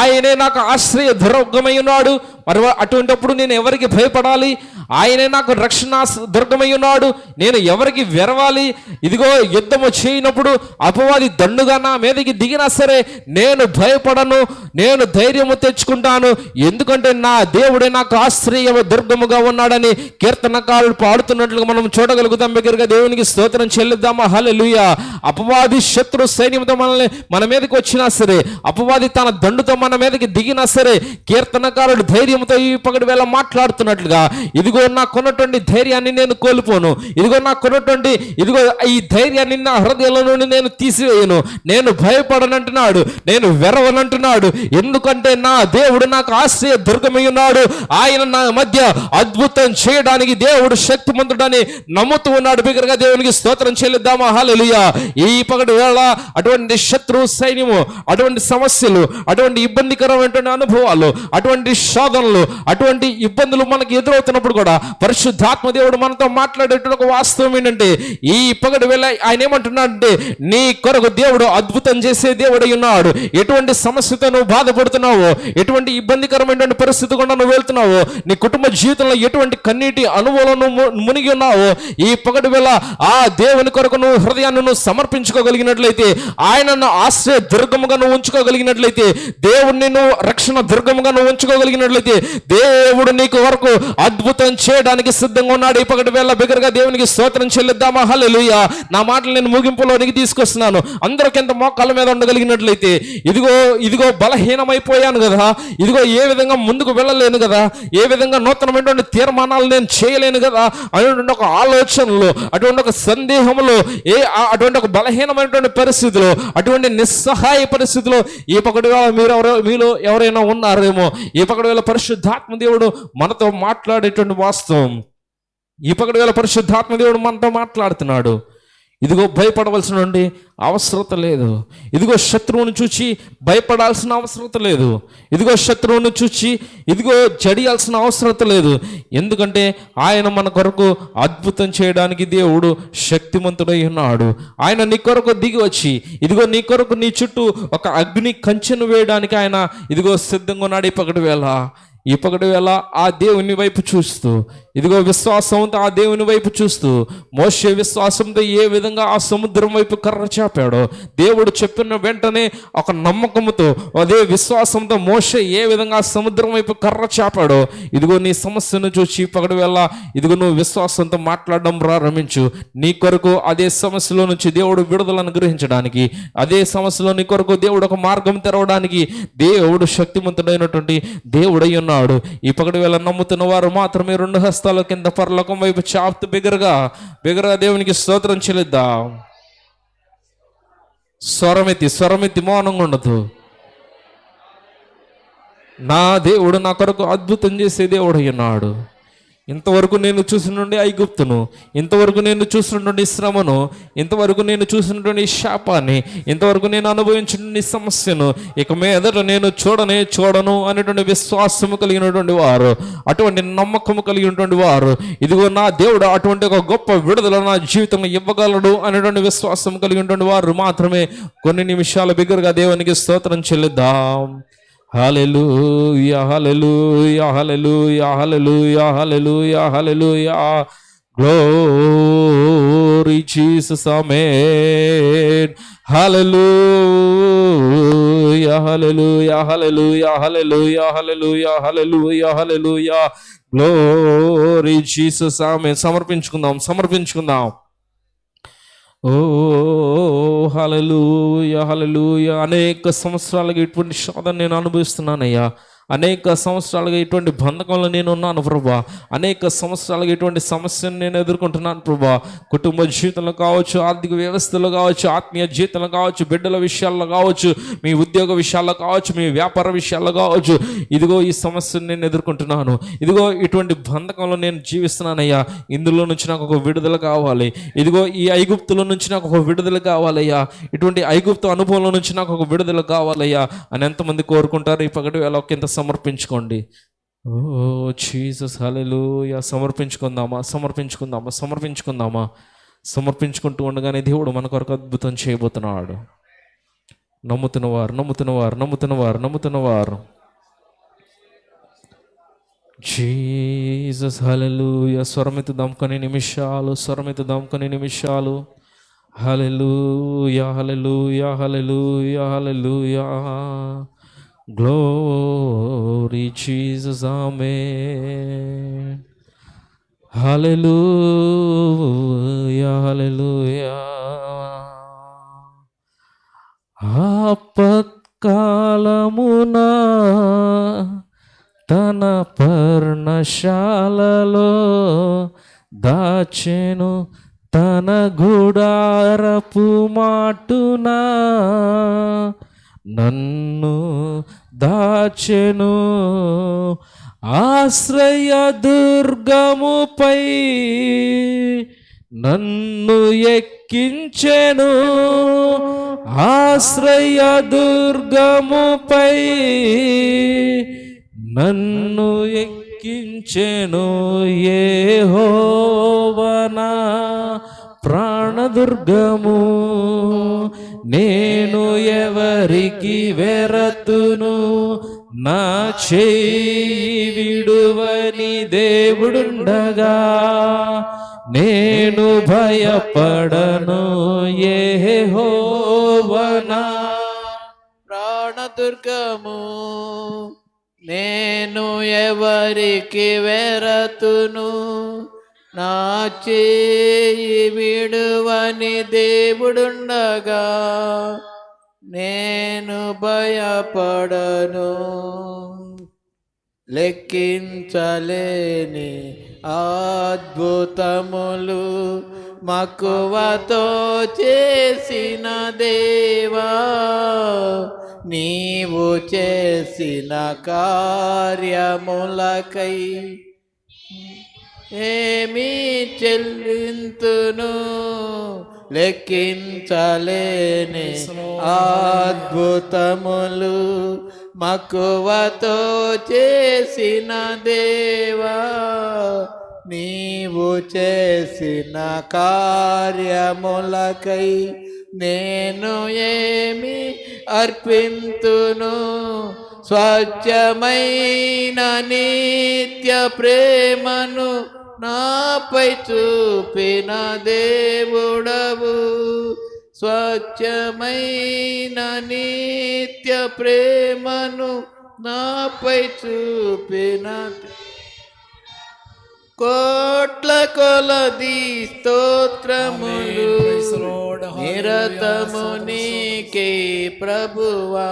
ఆయనే నాకు ఆశ్రయ దుర్గమై ఉన్నాడు. మరి అటువంటిప్పుడు నేను ఎవరికి భయపడాలి? ఆయనే నాకు రక్షణ దుర్గమై ఉన్నాడు. నేను ఎవరికి వెరవాలి? ఇదిగో యుద్ధము చేయనప్పుడు అపవాది దండుగా నా మీదకి దిగినా సరే నేను భయపడను నేను ధైర్యము తెచ్చుకుంటాను. ఎందుకంటే నా దేవుడే నాకు ఆశ్రయము దుర్గముగా ఉన్నాడని కీర్తనకారుడు పాడుతున్నట్లుగా మనం చూడగలుగుతాం. దగ్గరగా దేవునికి స్తోత్రం చెల్లిద్దామా? హలెలుయ అపవాది శత్రు సైన్యంతో మనల్ని మన మీదకి వచ్చినా సరే అపవాది తన దండుతో మన మీదకి దిగినా సరే కీర్తనకారుడు ధైర్యంతో ఈ పగటి వేళ మాట్లాడుతున్నట్లుగా ఇదిగో నాకున్నటువంటి ధైర్యాన్ని నేను కోల్పోను. ఇదిగో నాకున్నటువంటి ఇదిగో ఈ ధైర్యాన్ని నా హృదయంలో నుండి నేను తీసివేయను. నేను భయపడనంటున్నాడు నేను వెరవనంటున్నాడు. ఎందుకంటే నా దేవుడు నాకు ఆశ్రయ దుర్గమై ఉన్నాడు. ఆయన నా మధ్య అద్భుతం చేయడానికి దేవుడు శక్తిమంతుడని నమ్ముతూ ఉన్నాడు. బిగ్గరగా దేవునికి స్తోత్రం చెల్లిద్దామా? హల్లెలూయా. ఈ పగటి వేళ అటువంటి శత్రు సైన్యము అటువంటి సమస్యలు అటువంటి ఇబ్బందికరమైనటువంటి అనుభవాలు అటువంటి శోధనలు అటువంటి ఇబ్బందులు మనకి ఎదురవుతున్నప్పుడు కూడా పరిశుద్ధాత్మ దేవుడు మనతో మాట్లాడేటువంటి ఒక వాస్తవం ఏంటంటే ఈ పగటి వేళ ఆయన ఏమంటున్నాడంటే నీ కొరకు దేవుడు అద్భుతం చేసే దేవుడై ఉన్నాడు. ఎటువంటి సమస్యతో నువ్వు బాధపడుతున్నావో ఎటువంటి ఇబ్బందికరమైనటువంటి పరిస్థితి గుండా నువ్వు వెళ్తున్నావో నీ కుటుంబ జీవితంలో ఎటువంటి కన్నీటి అనుభవం నువ్వు మునిగి ఉన్నావో ఈ పగటి వేళ ఆ దేవుని కొరకు నువ్వు హృదయాన్ని నువ్వు సమర్పించుకోగలిగినట్లయితే ఆయనను ఆశ్రయ దుర్గముగా నువ్వు ఉంచుకోగలిగినట్లయితే దేవుడిని నువ్వు రక్షణ దుర్గముగా నువ్వు ఉంచుకోగలిగినట్లయితే దేవుడు నీకు వరకు అద్భుతం అద్భుతం చేయడానికి సిద్ధంగా ఉన్నాడు. ఈ పగటి వేళ బిగ్గరగా దేవునికి స్తోత్రం చెల్లిద్దామా? హల్లెలూయా. నా మాటలు నేను ముగింపులోనికి తీసుకొస్తున్నాను. అందరికి ఎంత మోకాళ్ళ మీద ఉండగలిగినట్లయితే ఇదిగో ఇదిగో బలహీనమైపోయాను కదా. ఇదిగో ఏ విధంగా ముందుకు వెళ్ళలేను కదా. ఏ విధంగా నూతనమైనటువంటి తీర్మానాలు నేను చేయలేను కదా అటువంటి ఒక ఆలోచనలో అటువంటి ఒక సందేహంలో ఏ ఆ- అటువంటి ఒక బలహీనమైనటువంటి పరిస్థితిలో అటువంటి నిస్సహాయ పరిస్థితిలో ఈ పక్కటి వేళ మీరు ఎవరో మీలో ఎవరైనా ఉన్నారేమో ఈ పక్కటి వేళ పరిశుద్ధాత్మ దేవుడు మనతో మాట్లాడేటువంటి వాస్తవం. ఈ పక్కటి వేళ పరిశుద్ధాత్మ దేవుడు మనతో మాట్లాడుతున్నాడు. ఇదిగో భయపడవలసిన అవసరత లేదు. ఇదిగో శత్రువును చూచి భయపడాల్సిన అవసరత లేదు. ఇదిగో శత్రువును చూచి ఇదిగో జడియాల్సిన అవసరత లేదు. ఎందుకంటే ఆయన మన కొరకు అద్భుతం చేయడానికి దేవుడు శక్తిమంతుడై ఉన్నాడు. ఆయన నీ కొరకు దిగి వచ్చి ఇదిగో నీ కొరకు నీ చుట్టూ ఒక అగ్ని కంచెను వేయడానికి ఆయన ఇదిగో సిద్ధంగా ఉన్నాడు ఈ పగటి వేళ. ఈ పగటి వేళ ఆ దేవుని వైపు చూస్తూ ఇదిగో విశ్వాసంతో ఆ దేవుని వైపు చూస్తూ? మోసే విశ్వాసంతో ఏ విధంగా ఆ సముద్రం వైపు కర్ర చాపాడో? దేవుడు చెప్పిన వెంటనే ఒక నమ్మకంతో అదే విశ్వాసంతో మోసే ఏ విధంగా ఆ సముద్రం వైపు కర్ర చాపాడో? ఇదిగో నీ సమస్యను చూసి ఈ వెళ్ళ ఇదిగో నువ్వు విశ్వాసంతో మాట్లాడడం ప్రారంభించు. నీ కొరకు అదే సమస్యలో నుంచి దేవుడు విడుదలను గ్రహించడానికి అదే సమస్యలో నీ కొరకు దేవుడు ఒక మార్గం తెరవడానికి దేవుడు శక్తివంతుడైనటువంటి దేవుడై ఉన్నాడు. ఈ పగటి వేళ నమ్ముతున్న వారు మాత్రమే రెండు హస్తాల కింద పరలోకం వైపు చాపుతూ బిగరగా బిగరగా దేవునికి స్తోత్రం చెల్లిద్దాం. స్వరమెత్తి స్వరమెత్తి మౌనంగా ఉండదు. నా దేవుడు నా కొరకు అద్భుతం చేసే దేవుడు ఉన్నాడు ఇంతవరకు నేను చూసినటువంటి ఐగుప్తును ఇంతవరకు నేను చూసినటువంటి శ్రమను ఇంతవరకు నేను చూసినటువంటి శాపాన్ని ఇంతవరకు నేను అనుభవించినటువంటి సమస్యను ఇక మీదట నేను చూడనే చూడను అనేటువంటి విశ్వాసము కలిగినటువంటి వారు అటువంటి నమ్మకము కలిగినటువంటి వారు. ఇదిగో నా దేవుడు అటువంటి ఒక గొప్ప విడుదల నా జీవితంలో ఇవ్వగలడు అనేటువంటి విశ్వాసం కలిగినటువంటి వారు మాత్రమే. కొన్ని నిమిషాల బిగ్గరగా దేవునికి స్తోత్రం చెల్లిద్దాం. Hallelujah hallelujah hallelujah hallelujah hallelujah hallelujah glory Jesus amen hallelujah hallelujah hallelujah hallelujah hallelujah hallelujah hallelujah glory Jesus amen సమర్పించుకుందాం సమర్పించుకుందాం ఓ హలలుయ హలలుయ అనేక సంవత్సరాలుగా ఇటువంటి శోధన నేను అనుభవిస్తున్నానయ్యా. అనేక సంవత్సరాలుగా ఇటువంటి బంధకంలో నేను ఉన్నాను ప్రభా. అనేక సంవత్సరాలుగా ఇటువంటి సమస్యను నేను ఎదుర్కొంటున్నాను ప్రభా. కుటుంబ జీవితంలో కావచ్చు ఆర్థిక వ్యవస్థలో కావచ్చు ఆత్మీయ జీవితంలో కావచ్చు బిడ్డల విషయాల్లో కావచ్చు మీ ఉద్యోగ విషయాల్లో కావచ్చు మీ వ్యాపార విషయాల్లో కావచ్చు. ఇదిగో ఈ సమస్యను నేను ఎదుర్కొంటున్నాను. ఇదిగో ఇటువంటి బంధకంలో నేను జీవిస్తున్నానయ్యా. ఇందులో నుంచి నాకు ఒక విడుదల కావాలి. ఇదిగో ఈ ఐగుప్తుల నుంచి నాకు ఒక విడుదల కావాలయ్యా. ఇటువంటి ఐగుప్తు అనుభవంలో నుంచి నాకు ఒక విడుదల కావాలయ్యా అని ఎంతమంది కోరుకుంటారు? ఈ పగటి వేళ ఒకంత సమర్పించుకోండి. ఓ జీసస్ హలెలుయా సమర్పించుకుందామా? సమర్పించుకుందామా? సమర్పించుకుందామా? సమర్పించుకుంటూ ఉండగానే దేవుడు మన కొరకు అద్భుతం చేయబోతున్నాడు. నమ్ముతున్నవారు నమ్ముతున్నవారు నమ్ముతున్నవారు నమ్ముతున్నవారు. జీసస్ హలెలుయా స్వరమెత్తుదాం కొన్ని నిమిషాలు స్వరమెత్తుదాం కొన్ని నిమిషాలు. Hallelujah hallelujah hallelujah hallelujah glory Jesus amen hallelujah hallelujah ఆపత్కాలమున తన పర్ణశాలలో దాచెను తన గుడారపు మాటున నన్ను దాచెను. ఆశ్రయ దుర్గముపై నన్ను ఎక్కించెను. ఆశ్రయ దుర్గముపై నన్ను ఎక్కించెను. ఏ హోవనా ప్రాణదుర్గము. నేను ఎవరికి వెరతును? నా చేయి విడువని దేవుడుండగా. నేను భయపడను ఏ హోవనా ప్రాణదుర్గము నేను ఎవరికి వెరతును? నా చేయి విడువని దేవుడుండగా నేను భయపడను. లెక్కించలేని అద్భుతములు మక్కువతో చేసిన దేవా నీవు చేసిన కార్యములకై ఏమి చెల్లింతును? లెక్కించలేని అద్భుతములు మక్కువతో చేసిన దేవా నీవు చేసిన కార్యములకై నేను ఏమి అర్పింతును? స్వచ్ఛమైన నిత్య ప్రేమను నాపై చూపిన దేవుడవు స్వచ్ఛమైన నిత్య ప్రేమను నాపై చూపిన కోట్ల కొలది స్తోత్రములు. నిరతము నీకే ప్రభువా.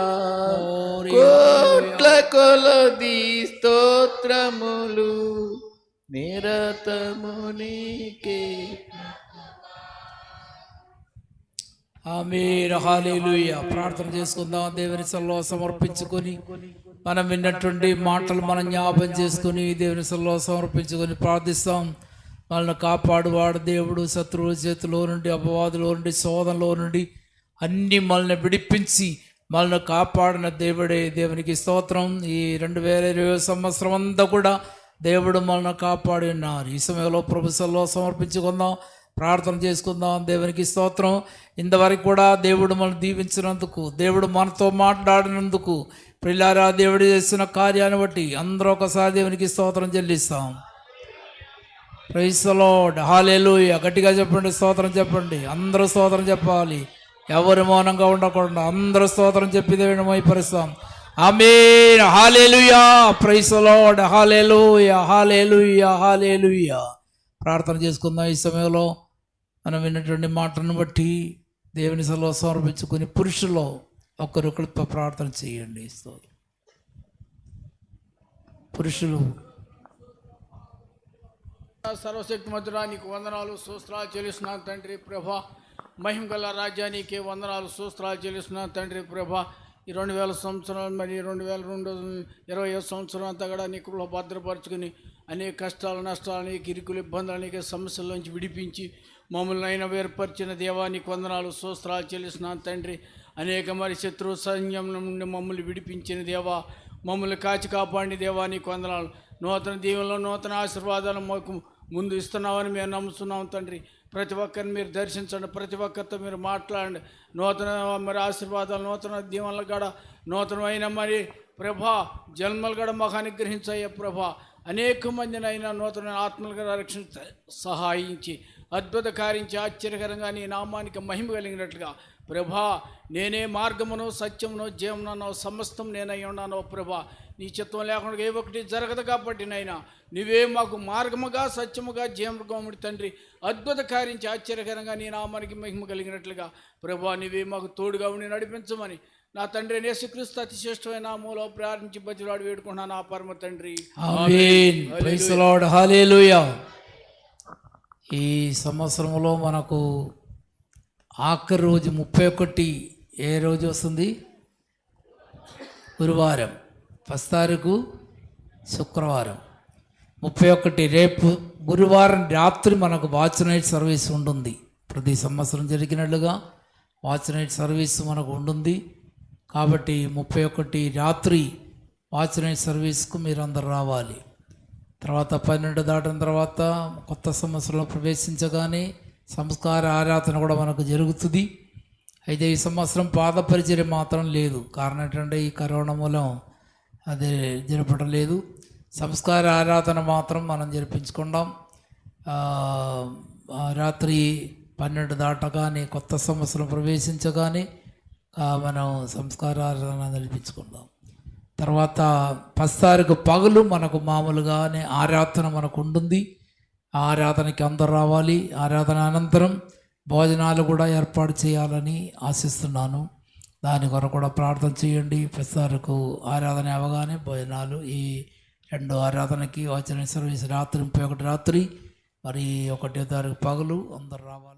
కోట్ల కొలది స్తోత్రములు నిరతము నీకే ఆమె హల్లెలూయా. ప్రార్థన చేసుకుందాం. దేవుని సల్లో సమర్పించుకొని మనం విన్నటువంటి మాటలు మనం జ్ఞాపం చేసుకొని దేవుని సల్లో సమర్పించుకొని ప్రార్థిస్తాం. మనల్ని కాపాడువాడు దేవుడు. శత్రువుల చేతిలో నుండి అపవాదులో నుండి శోధనలో నుండి అన్ని మనల్ని విడిపించి మనల్ని కాపాడిన దేవుడే. దేవునికి స్తోత్రం. ఈ రెండు వేల ఇరవై సంవత్సరం అంతా కూడా దేవుడు మనల్ని కాపాడి ఉన్నారు ఈ సమయంలో ప్రభుత్వంలో సమర్పించుకుందాం. ప్రార్థన చేసుకుందాం. దేవునికి స్తోత్రం. ఇంతవరకు కూడా దేవుడు మనం దీవించినందుకు దేవుడు మనతో మాట్లాడినందుకు పిల్లారా దేవుడు చేసిన కార్యాన్ని బట్టి అందరూ ఒకసారి దేవునికి స్తోత్రం చెల్లిస్తాం. ప్రైసలోడ్ హాలేలు గట్టిగా చెప్పండి స్తోత్రం చెప్పండి. అందరూ స్తోత్రం చెప్పాలి. ఎవరు మౌనంగా ఉండకుండా అందరూ స్తోత్రం చెప్పి దేవుని మైపరుస్తాం amen hallelujah praise the Lord hallelujah hallelujah hallelujah ప్రార్థన చేసుకుందాం ఈ సమయంలో. మనం విన్నటువంటి మాటను బట్టి దేవుని సెలవు సమర్పించుకుని పురుషులో ఒకరొకరు ప్రార్థన చేయండి. స్తోత్రం. పురుషులు. సర్వశక్తి మధురా నీకు వందనాలు సూస్త్రాలు చెల్లిస్తున్నాను తండ్రి ప్రభ. మహిమ గల రాజ్యానికి వందనాలు సూస్త్రాలు చెల్లిస్తున్నాను తండ్రి ప్రభ. ఈ రెండు వేల సంవత్సరాలు మరి రెండు వేల రెండు ఇరవై ఐదు సంవత్సరం అంతా కూడా నీ భద్రపరచుకుని అనేక కష్టాలు నష్టాలు అనేక ఇరుకులు ఇబ్బందులు అనేక సమస్యల నుంచి విడిపించి మమ్మల్ని అయినా వేరుపరిచిన దేవానికి వందనాలు సూస్త్రాలు చెల్లిసిన తండ్రి. అనేక మరి శత్రు సైన్యం నుండి మమ్మల్ని విడిపించిన దేవా మమ్మల్ని కాచి కాపాడి దేవానికి వందనాలు. నూతన దీవెనలో నూతన ఆశీర్వాదాలు మాకు ముందు ఇస్తున్నామని మేము నమ్ముతున్నాం తండ్రి. ప్రతి ఒక్కరిని మీరు దర్శించండి ప్రతి ఒక్కరితో మీరు మాట్లాడండి. నూతన మరి ఆశీర్వాదాలు నూతన దీవెనలు కూడా నూతనమైన మరి ప్రభా జన్మలు కూడా మాకు అనుగ్రహించాయ ప్రభా. అనేక మందినైనా అయినా నూతన ఆత్మలుగా రక్షించ సహాయించి అద్భుత కార్యించి ఆశ్చర్యకరంగా నీ నామానికి మహిమ కలిగినట్లుగా. ప్రభా నేనే మార్గమును సత్యమును జీవనను సమస్తం నేనై ఉన్నాను ప్రభా. నీ చిత్తం లేకుండా ఏ ఒకటి జరగదు కాబట్టి నైనా నువ్వే మాకు మార్గముగా సత్యముగా జీవముడి తండ్రి. అద్భుత కార్యించి ఆశ్చర్యకరంగా నీ నామానికి మహిమ కలిగినట్లుగా. ప్రభా నువ్వే మాకు తోడుగా ఉండి నడిపించమని నా తండ్రి యేసుక్రీస్తు అతిశ్రేష్టమైన నామములో ప్రార్థించి బతిలాడు వేడుకుంటున్నాను నా పరమ తండ్రి. ఈ సంవత్సరంలో మనకు ఆఖరి రోజు ముప్పై ఒకటి. ఏ రోజు వస్తుంది? గురువారం. ఫస్ట్ తారీఖు శుక్రవారం. ముప్పై ఒకటి రేపు గురువారం రాత్రి మనకు వాచ్ నైట్ సర్వీస్ ఉంటుంది. ప్రతి సంవత్సరం జరిగినట్లుగా వాచ్ నైట్ సర్వీస్ మనకు ఉంటుంది. కాబట్టి ముప్పై ఒకటి రాత్రి వాచ్ నైట్ సర్వీస్కు మీరు అందరు రావాలి. తర్వాత పన్నెండు దాటిన తర్వాత కొత్త సంవత్సరంలో ప్రవేశించగానే సంస్కార ఆరాధన కూడా మనకు జరుగుతుంది. అయితే ఈ సంవత్సరం పాద మాత్రం లేదు. కారణం ఏంటంటే ఈ కరోనా మూలం అది జరపడం లేదు. సంస్కార ఆరాధన మాత్రం మనం జరిపించుకుందాం. రాత్రి పన్నెండు దాటగానే కొత్త సంవత్సరం ప్రవేశించగానే మనం సంస్కార ఆరాధన జరిపించుకుందాం. తర్వాత పస్తారుకు పగలు మనకు మామూలుగానే ఆరాధన మనకు ఉంటుంది. ఆరాధనకి అందరు రావాలి. ఆరాధన అనంతరం భోజనాలు కూడా ఏర్పాటు చేయాలని ఆశిస్తున్నాను. దాని కొరకు కూడా ప్రార్థన చేయండి. ప్రసారకు ఆరాధన అవగానే భోజనాలు. ఈ రెండు ఆరాధనకి వచ్చిన సర్వీస్ రాత్రి ముప్పై ఒకటి రాత్రి. మరి ఒకటో తారీఖు పగలు అందరు రావాలి.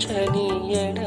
ரோச்சனி என